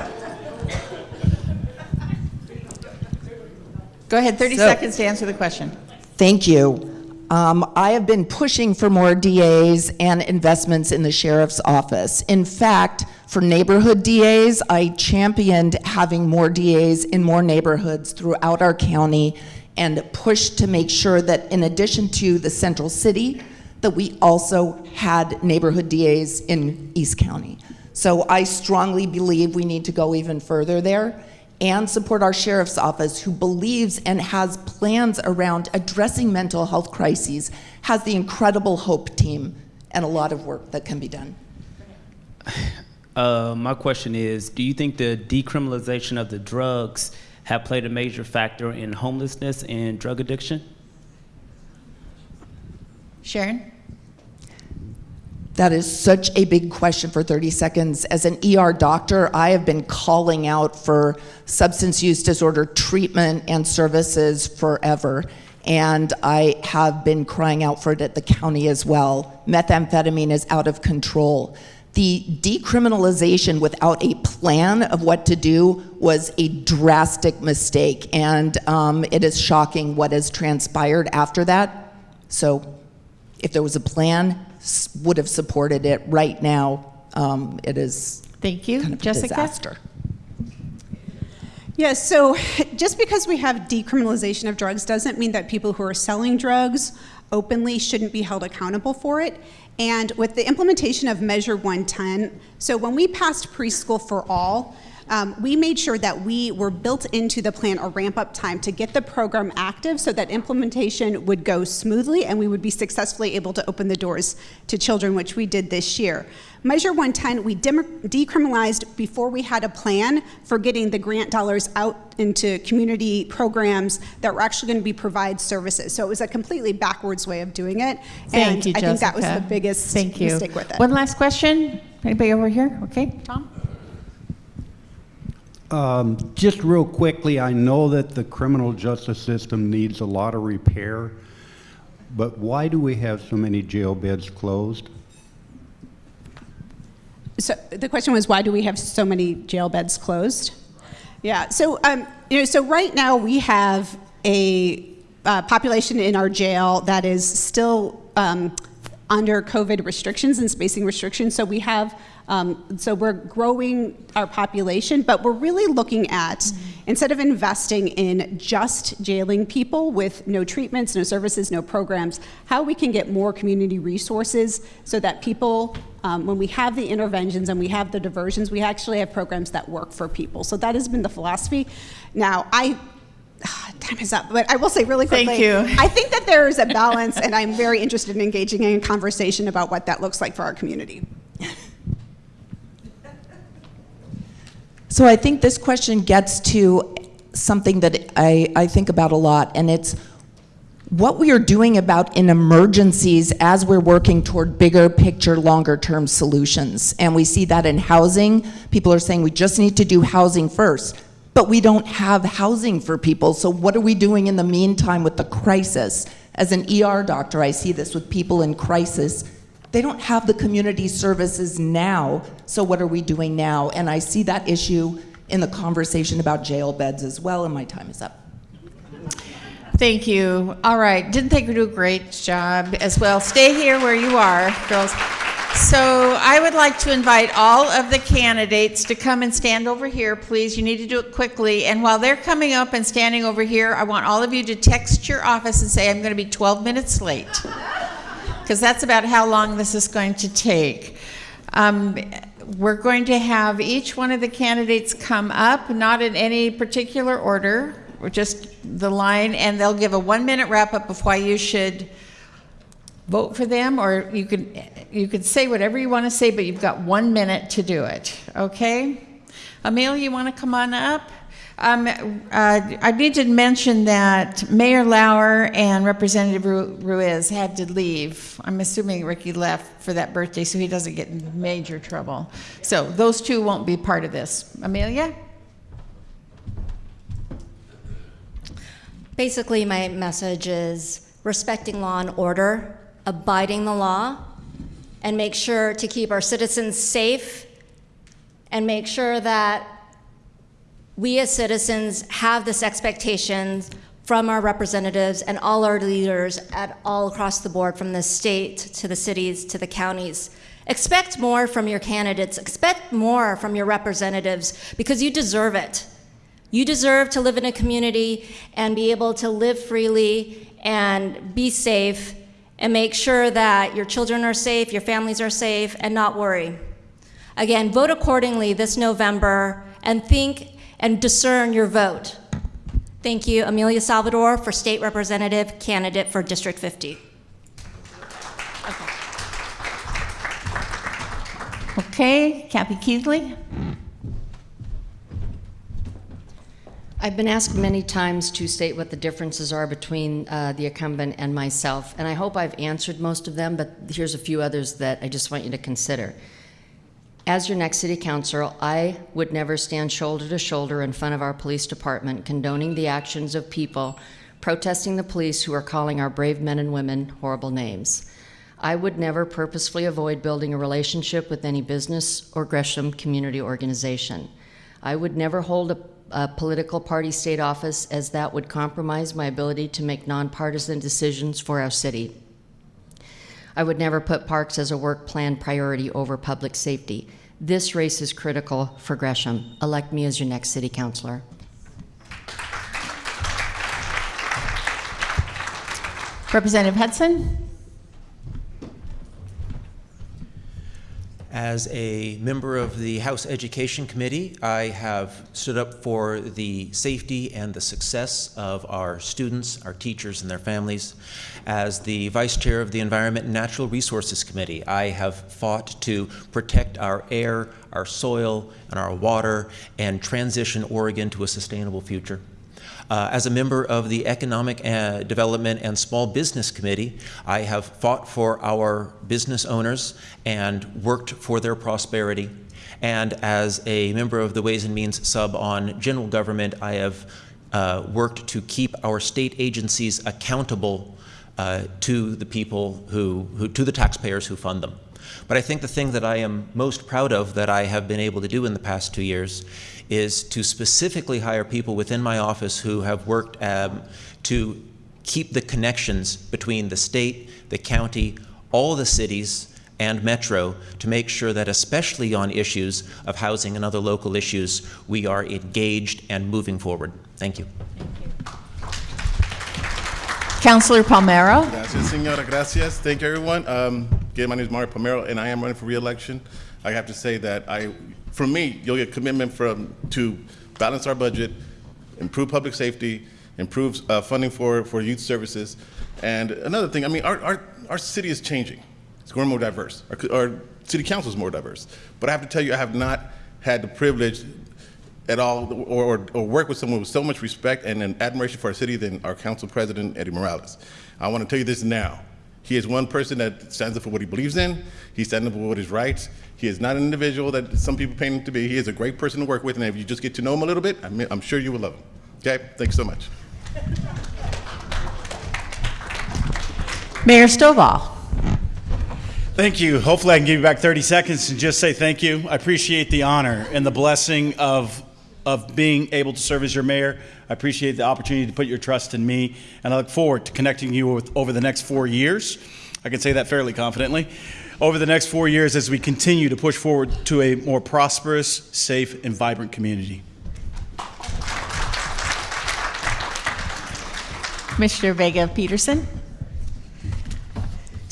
Go ahead, 30 So- seconds to answer the question. Thank you. Um, I have been pushing for more DAs and investments in the sheriff's office. In fact, for neighborhood DAs, I championed having more DAs in more neighborhoods throughout our county and pushed to make sure that in addition to the central city, that we also had neighborhood DAs in East County. So I strongly believe we need to go even further there and support our sheriff's office who believes and has plans around addressing mental health crises, has the incredible HOPE team, and a lot of work that can be done. Uh, my question is, do you think the decriminalization of the drugs have played a major factor in homelessness and drug addiction? Sharon? That is such a big question for 30 seconds. As an ER doctor, I have been calling out for substance use disorder treatment and services forever. And I have been crying out for it at the county as well. Methamphetamine is out of control. The decriminalization without a plan of what to do was a drastic mistake. And um, it is shocking what has transpired after that. So if there was a plan, would have supported it. Right now, um, it is Thank you. kind of a Jessica? disaster. Yes, so just because we have decriminalization of drugs doesn't mean that people who are selling drugs openly shouldn't be held accountable for it. And with the implementation of Measure 110, so when we passed preschool for all, um, we made sure that we were built into the plan a ramp up time to get the program active so that implementation would go smoothly and we would be successfully able to open the doors to children, which we did this year. Measure 110, we decriminalized before we had a plan for getting the grant dollars out into community programs that were actually going to be provide services. So it was a completely backwards way of doing it. Thank and you, I think that was Jessica. the biggest Thank you. mistake with it. One last question. Anybody over here? Okay, Tom? Um, Just real quickly, I know that the criminal justice system needs a lot of repair, but why do we have so many jail beds closed? So the question was, why do we have so many jail beds closed? Yeah. So um, you know, so right now we have a uh, population in our jail that is still um, under COVID restrictions and spacing restrictions. So we have. Um, so we're growing our population, but we're really looking at instead of investing in just jailing people with no treatments, no services, no programs, how we can get more community resources so that people um, when we have the interventions and we have the diversions, we actually have programs that work for people. So that has been the philosophy. Now, I time is up, but I will say really quickly. Thank you. I think that there is a balance, and I'm very interested in engaging in a conversation about what that looks like for our community. So I think this question gets to something that I, I think about a lot, and it's what we are doing about in emergencies as we're working toward bigger picture, longer term solutions. And we see that in housing. People are saying we just need to do housing first, but we don't have housing for people. So, what are we doing in the meantime with the crisis? As an ER doctor, I see this with people in crisis. They don't have the community services now, so what are we doing now? And I see that issue in the conversation about jail beds as well, and my time is up. Thank you. All right, didn't think we do a great job as well. Stay here where you are, girls. So I would like to invite all of the candidates to come and stand over here, please. You need to do it quickly. And while they're coming up and standing over here, I want all of you to text your office and say, I'm going to be 12 minutes late. Because that's about how long this is going to take. Um, we're going to have each one of the candidates come up, not in any particular order, or just the line, and they'll give a one minute wrap up of why you should vote for them, or you can you could say whatever you want to say, but you've got one minute to do it, okay? Emil, you want to come on up? Um, uh, I need to mention that Mayor Lauer and Representative Ruiz had to leave. I'm assuming Ricki left for that birthday so he doesn't get in major trouble. So those two won't be part of this. Amelia? Basically, my message is respecting law and order, abiding the law, and make sure to keep our citizens safe and make sure that we as citizens have this expectation from our representatives and all our leaders at all across the board from the state to the cities to the counties. Expect more from your candidates. Expect more from your representatives because you deserve it. You deserve to live in a community and be able to live freely and be safe and make sure that your children are safe your families are safe and not worry. Again vote accordingly this november and think and discern your vote. Thank you, Amelia Salvador, for State Representative candidate for District 50. Okay, Kathy Keithley? I've been asked many times to state what the differences are between uh, the incumbent and myself, and I hope I've answered most of them, but here's a few others that I just want you to consider. As your next city councilor, I would never stand shoulder to shoulder in front of our police department condoning the actions of people protesting the police who are calling our brave men and women horrible names. I would never purposefully avoid building a relationship with any business or Gresham community organization. I would never hold a, a political party state office as that would compromise my ability to make nonpartisan decisions for our city. I would never put parks as a work plan priority over public safety. This race is critical for Gresham. Elect me as your next city councilor. Representative Hudson? As a member of the House Education Committee, I have stood up for the safety and the success of our students, our teachers, and their families. As the Vice Chair of the Environment and Natural Resources Committee, I have fought to protect our air, our soil, and our water, and transition Oregon to a sustainable future. Uh, as a member of the Economic uh, Development and Small Business Committee, I have fought for our business owners and worked for their prosperity. And as a member of the Ways and Means sub on general government, I have uh, worked to keep our state agencies accountable uh, to the people who, who, to the taxpayers who fund them. But I think the thing that I am most proud of that I have been able to do in the past two years is to specifically hire people within my office who have worked um, to keep the connections between the state, the county, all the cities, and Metro to make sure that, especially on issues of housing and other local issues, we are engaged and moving forward. Thank you. Thank you. Councillor Palmero. Gracias, senora. Gracias. Thank you, everyone. Um, again, my name is Mario Palmero, and I am running for re-election. I have to say that I, from me, you'll get commitment from to balance our budget, improve public safety, improve uh, funding for, for youth services, and another thing. I mean, our, our, our city is changing. It's growing more diverse. Our, our city council is more diverse. But I have to tell you, I have not had the privilege at all or, or, or, work with someone with so much respect and an admiration for our city than our council president, Eddie Morales. I want to tell you this now. He is one person that stands up for what he believes in. He stands up for what is right. He is not an individual that some people paint him to be. He is a great person to work with, and if you just get to know him a little bit, I'm, I'm sure you will love him. Okay? Thanks so much. Mayor Stovall. Thank you. Hopefully, I can give you back 30 seconds and just say thank you. I appreciate the honor and the blessing of of being able to serve as your mayor. I appreciate the opportunity to put your trust in me, and I look forward to connecting you with over the next four years. I can say that fairly confidently. Over the next four years, as we continue to push forward to a more prosperous, safe, and vibrant community. Commissioner Vega Pederson.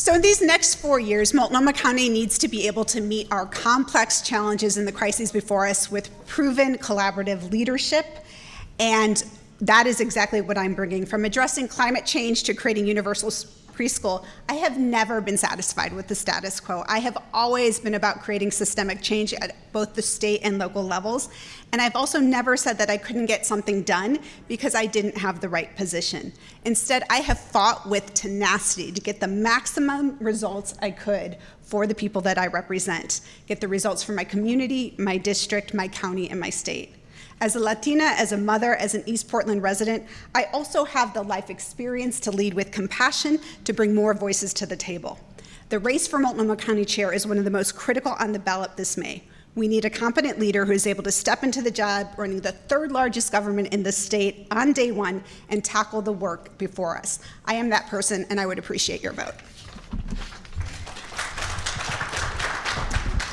So in these next four years, Multnomah County needs to be able to meet our complex challenges and the crises before us with proven collaborative leadership. And that is exactly what I'm bringing. From addressing climate change to creating universal preschool, I have never been satisfied with the status quo. I have always been about creating systemic change at both the state and local levels. And I've also never said that I couldn't get something done because I didn't have the right position. Instead, I have fought with tenacity to get the maximum results I could for the people that I represent, get the results for my community, my district, my county, and my state. As a Latina, as a mother, as an East Portland resident, I also have the life experience to lead with compassion to bring more voices to the table. The race for Multnomah County Chair is one of the most critical on the ballot this May. We need a competent leader who is able to step into the job running the third largest government in the state on day one and tackle the work before us. I am that person, and I would appreciate your vote.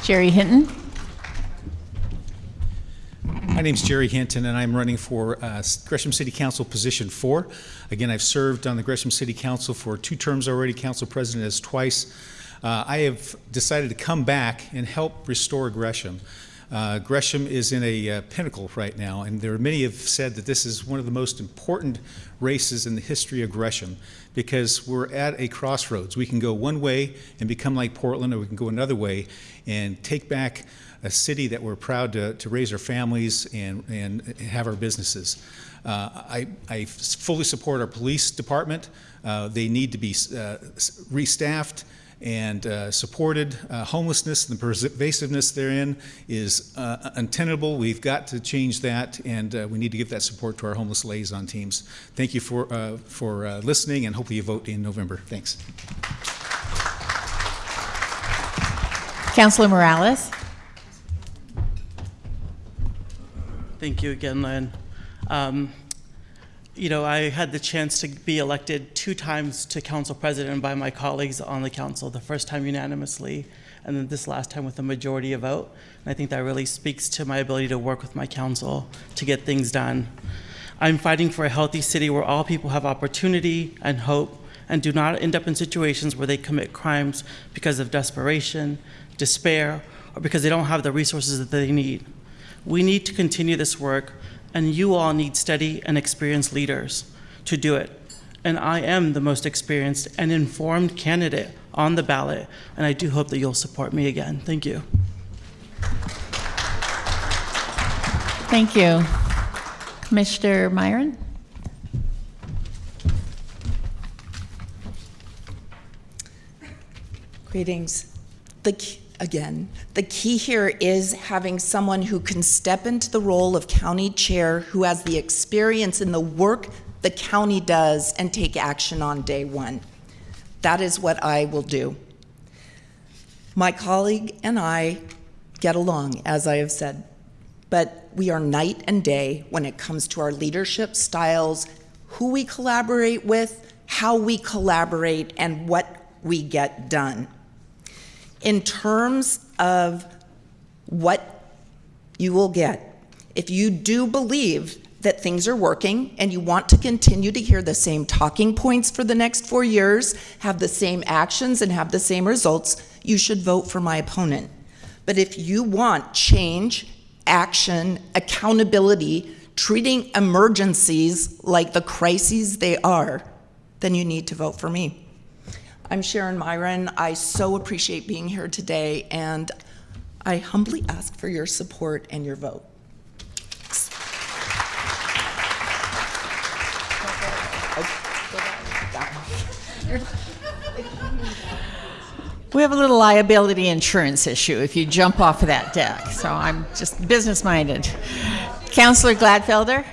Jerry Hinton. My name is Jerry Hinton, and I'm running for uh, Gresham City Council position four. Again, I've served on the Gresham City Council for two terms already, council president as twice. Uh, I have decided to come back and help restore Gresham. Uh, Gresham is in a uh, pinnacle right now, and there are many have said that this is one of the most important races in the history of Gresham because we're at a crossroads. We can go one way and become like Portland, or we can go another way and take back a city that we're proud to, to raise our families and, and have our businesses. Uh, I, I, fully support our police department. Uh, they need to be uh, restaffed and uh, supported. Uh, homelessness and the pervasiveness therein is uh, untenable. We've got to change that, and we need to give that support to our homeless liaison teams. Thank you for, for listening, and hopefully you vote in November. Thanks. Councilor Morales. Thank you again, Lynn. Um, you know, I had the chance to be elected two times to council president by my colleagues on the council, the first time unanimously, and then this last time with a majority of vote. And I think that really speaks to my ability to work with my council to get things done. I'm fighting for a healthy city where all people have opportunity and hope and do not end up in situations where they commit crimes because of desperation, despair, or because they don't have the resources that they need. We need to continue this work, and you all need steady and experienced leaders to do it. And I am the most experienced and informed candidate on the ballot, and I do hope that you'll support me again. Thank you. Thank you. Mr. Meieran? Greetings. The key, again, the key here is having someone who can step into the role of county chair who has the experience in the work the county does and take action on day one. That is what I will do. My colleague and I get along, as I have said, but we are night and day when it comes to our leadership styles, who we collaborate with, how we collaborate, and what we get done. In terms of what you will get, if you do believe that things are working and you want to continue to hear the same talking points for the next four years, have the same actions, and have the same results, you should vote for my opponent. But if you want change, action, accountability, treating emergencies like the crises they are, then you need to vote for me. I'm Sharon Meieran. I so appreciate being here today, and I humbly ask for your support and your vote. We have a little liability insurance issue if you jump off of that deck, so I'm just business minded. Councillor Gladfelter?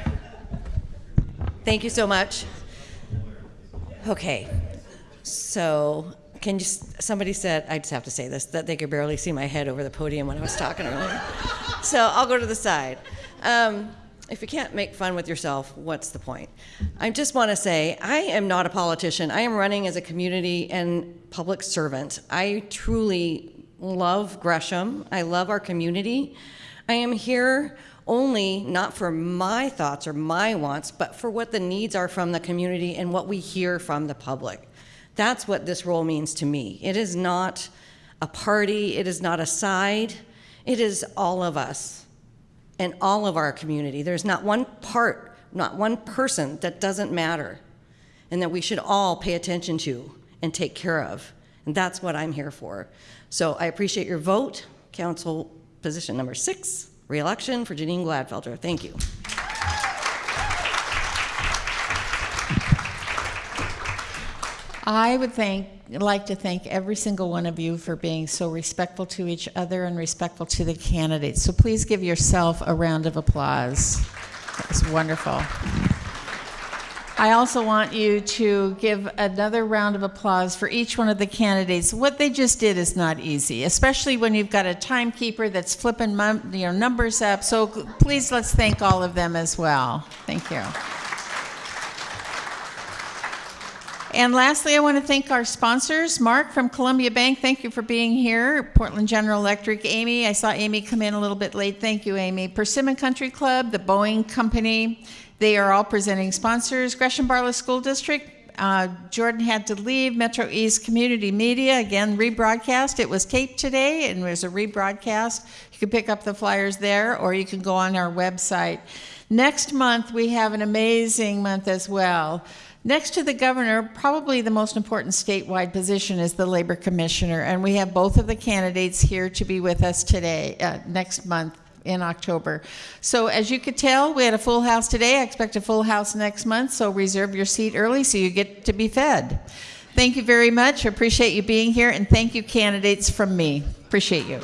Thank you so much. Okay, so can you, somebody said, I just have to say this, that they could barely see my head over the podium when I was talking earlier. So I'll go to the side. Um, if you can't make fun with yourself, what's the point? I just want to say, I am not a politician. I am running as a community and public servant. I truly love Gresham. I love our community. I am here only not for my thoughts or my wants, but for what the needs are from the community and what we hear from the public. That's what this role means to me. It is not a party, it is not a side, it is all of us and all of our community. There's not one part, not one person that doesn't matter and that we should all pay attention to and take care of. And that's what I'm here for. So I appreciate your vote. Council position number six, reelection for Janine Gladfelter. Thank you. I would thank, like to thank every single one of you for being so respectful to each other and respectful to the candidates. So please give yourself a round of applause. It's wonderful. I also want you to give another round of applause for each one of the candidates. What they just did is not easy, especially when you've got a timekeeper that's flipping you know, numbers up. So please let's thank all of them as well. Thank you. And lastly, I want to thank our sponsors. Mark from Columbia Bank, thank you for being here. Portland General Electric, Amy, I saw Amy come in a little bit late. Thank you, Amy. Persimmon Country Club, the Boeing Company, they are all presenting sponsors. Gresham Barlow School District, uh, Jordan had to leave. Metro East Community Media, again, rebroadcast. It was taped today and there's a rebroadcast. You can pick up the flyers there or you can go on our website. Next month, we have an amazing month as well. Next to the governor, probably the most important statewide position is the labor commissioner, and we have both of the candidates here to be with us today, uh, next month in October. So as you could tell, we had a full house today. I expect a full house next month, so reserve your seat early so you get to be fed. Thank you very much. Appreciate you being here, and thank you, candidates, from me. Appreciate you.